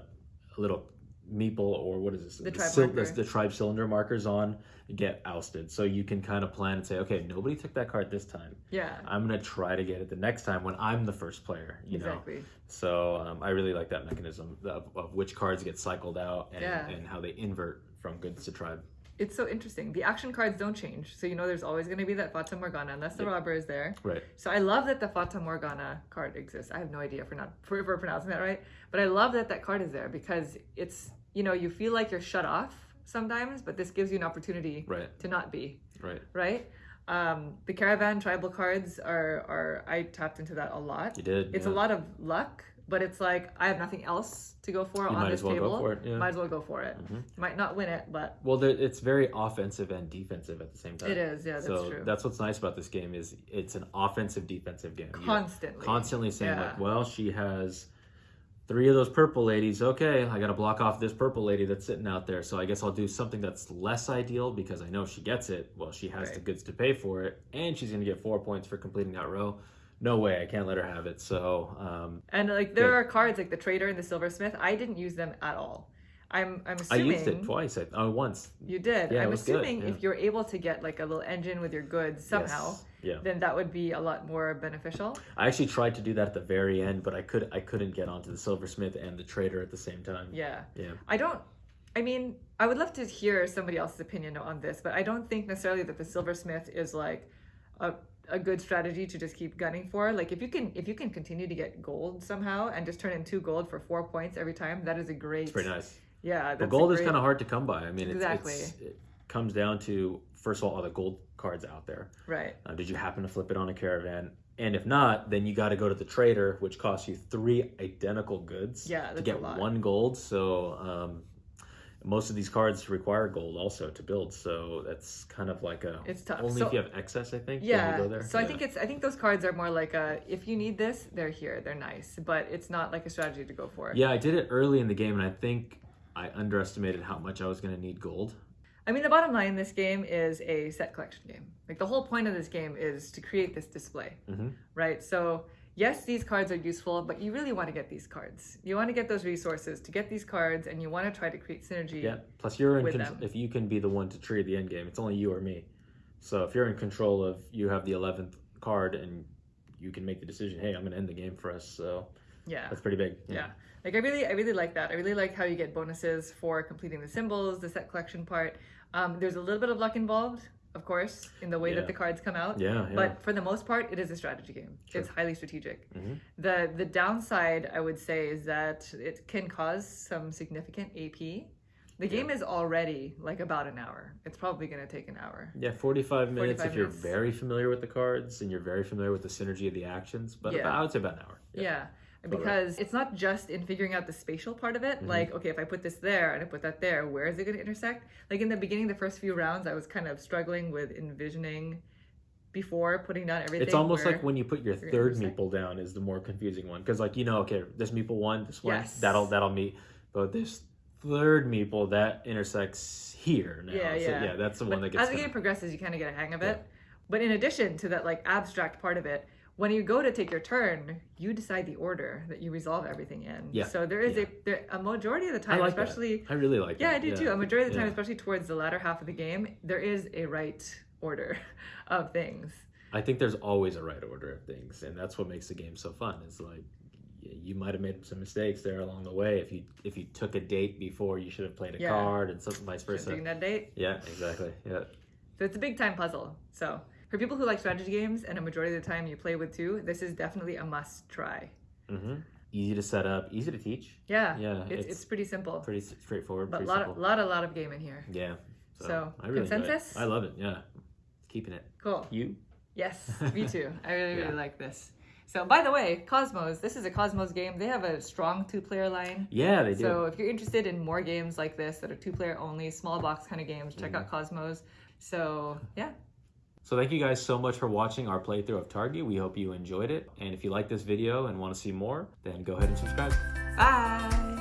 a little meeple or what is this? The tribe sil- marker. the, the tribe cylinder markers on get ousted. So you can kind of plan and say, okay, nobody took that card this time. Yeah, I'm gonna try to get it the next time when I'm the first player. You know. exactly. So um, I really like that mechanism of, of which cards get cycled out and, Yeah. and how they invert from goods to tribe. It's so interesting. The action cards don't change, so you know there's always going to be that Fata Morgana unless the Yeah. robber is there. Right. So I love that the Fata Morgana card exists. I have no idea for not for, for pronouncing that right, but I love that that card is there because it's you know you feel like you're shut off sometimes, but this gives you an opportunity Right. to not be Right. right. Um, the caravan tribal cards are are I tapped into that a lot. You did. It's yeah. a lot of luck, but it's like I have nothing else to go for You on might this as well table. go for it. Yeah. Might as well go for it. Mhm. Might not win it, but Well, there, it's very offensive and defensive at the same time. it is. Yeah, that's so true. that's what's nice about this game is it's an offensive defensive game. You're Constantly. constantly saying Yeah. like, well, she has three of those purple ladies. Okay, I got to block off this purple lady that's sitting out there. So I guess I'll do something that's less ideal because I know she gets it. Well, she has Right. the goods to pay for it, and she's going to get four points for completing that row. No way, I can't let her have it. So um, And like there are cards like the trader and the silversmith. I didn't use them at all. I'm I'm assuming. I used it twice. I, oh, once. you did. Yeah, I'm was good, assuming yeah. if you're able to get like a little engine with your goods somehow, Yes. Yeah. then that would be a lot more beneficial. I actually tried to do that at the very end, but I could I couldn't get onto the silversmith and the trader at the same time. Yeah. Yeah. I don't. I mean, I would love to hear somebody else's opinion on this, but I don't think necessarily that the silversmith is like a, a good strategy to just keep gunning for. Like if you can if you can continue to get gold somehow and just turn in two gold for four points every time, that is a great. It's pretty nice. Yeah, But a gold is kind of hard to come by. I mean, it's, Exactly. it's, it comes down to first of all, are the gold cards out there? right. Uh, did you happen to flip it on a caravan? And if not, then you got to go to the trader, which costs you three identical goods Yeah, to get one gold. So um, most of these cards require gold also to build. So that's kind of like a It's tough. only So- if you have excess. I think. Yeah. go there. So I think it's I think those cards are more like a if you need this, they're here, they're nice, but it's not like a strategy to go for. Yeah, I did it early in the game, and I think I underestimated how much I was going to need gold. I mean, the bottom line in this game is a set collection game. Like the whole point of this game is to create this display, Mhm. right? So yes, these cards are useful, but you really want to get these cards. You want to get those resources to get these cards, and you want to try to create synergy. Yeah. Plus, you're in. If you can be the one to trigger the end game, it's only you or me. So if you're in control of, you have the eleventh card, and you can make the decision. Hey, I'm going to end the game for us. So Yeah. that's pretty big. Yeah. Like I really, I really like that. I really like how you get bonuses for completing the symbols, the set collection part. Um, there's a little bit of luck involved, of course, in the way Yeah. that the cards come out. Yeah. yeah. But for the most part, it is a strategy game. Sure. It's highly strategic. Mhm. The the downside, I would say, is that it can cause some significant AP. The game is already like about an hour. It's probably going to take an hour. yeah, 45 minutes 45 if you're very familiar with the cards and you're very familiar with the synergy of the actions. But Yeah. about, I would say about an hour. Yeah. Because it's not just in figuring out the spatial part of it. Mm-hmm. Like, okay, if I put this there and I put that there, where is it going to intersect? Like in the beginning, the first few rounds, I was kind of struggling with envisioning before putting down everything. It's almost like when you put your third meeple down is the more confusing one because like you know okay this meeple one this one Yes. that'll that'll meet but this third meeple that intersects here now Yeah, so yeah. yeah that's the But one that gets as the game progresses, you kind of get a hang of it. But in addition to that, like abstract part of it, when you go to take your turn, you decide the order that you resolve everything in. Yeah, So there is yeah. a there, a majority of the I time, like that. especially I really like yeah, that. I do too. A majority of the time, yeah. especially towards the latter half of the game, there is a right order (laughs) of things. I think there's always a right order of things and that's what makes the game so fun It's like you might have made some mistakes there along the way if you if you took a date before you should have played a Yeah. card and something vice versa Taking that date. yeah exactly yeah So it's a big time puzzle. So for people who like strategy games and a majority of the time you play with two, this is definitely a must try. hmm easy to set up easy to teach Yeah. yeah It's, it's, pretty simple. pretty straightforward but pretty lot, simple lot, a lot of game in here. Yeah. So, So, I really consensus? I love it. Yeah. Keeping it. Cool. You? Yes, (laughs) me too. I really, really like this. So, by the way, Kosmos, this is a Kosmos game. They have a strong two player line. Yeah, they do. So, if you're interested in more games like this that are two player only, small box kind of games, check Mm-hmm. out Kosmos. So, yeah. So thank you guys so much for watching our playthrough of Targi. We hope you enjoyed it. And if you like this video and want to see more, then go ahead and subscribe. Bye.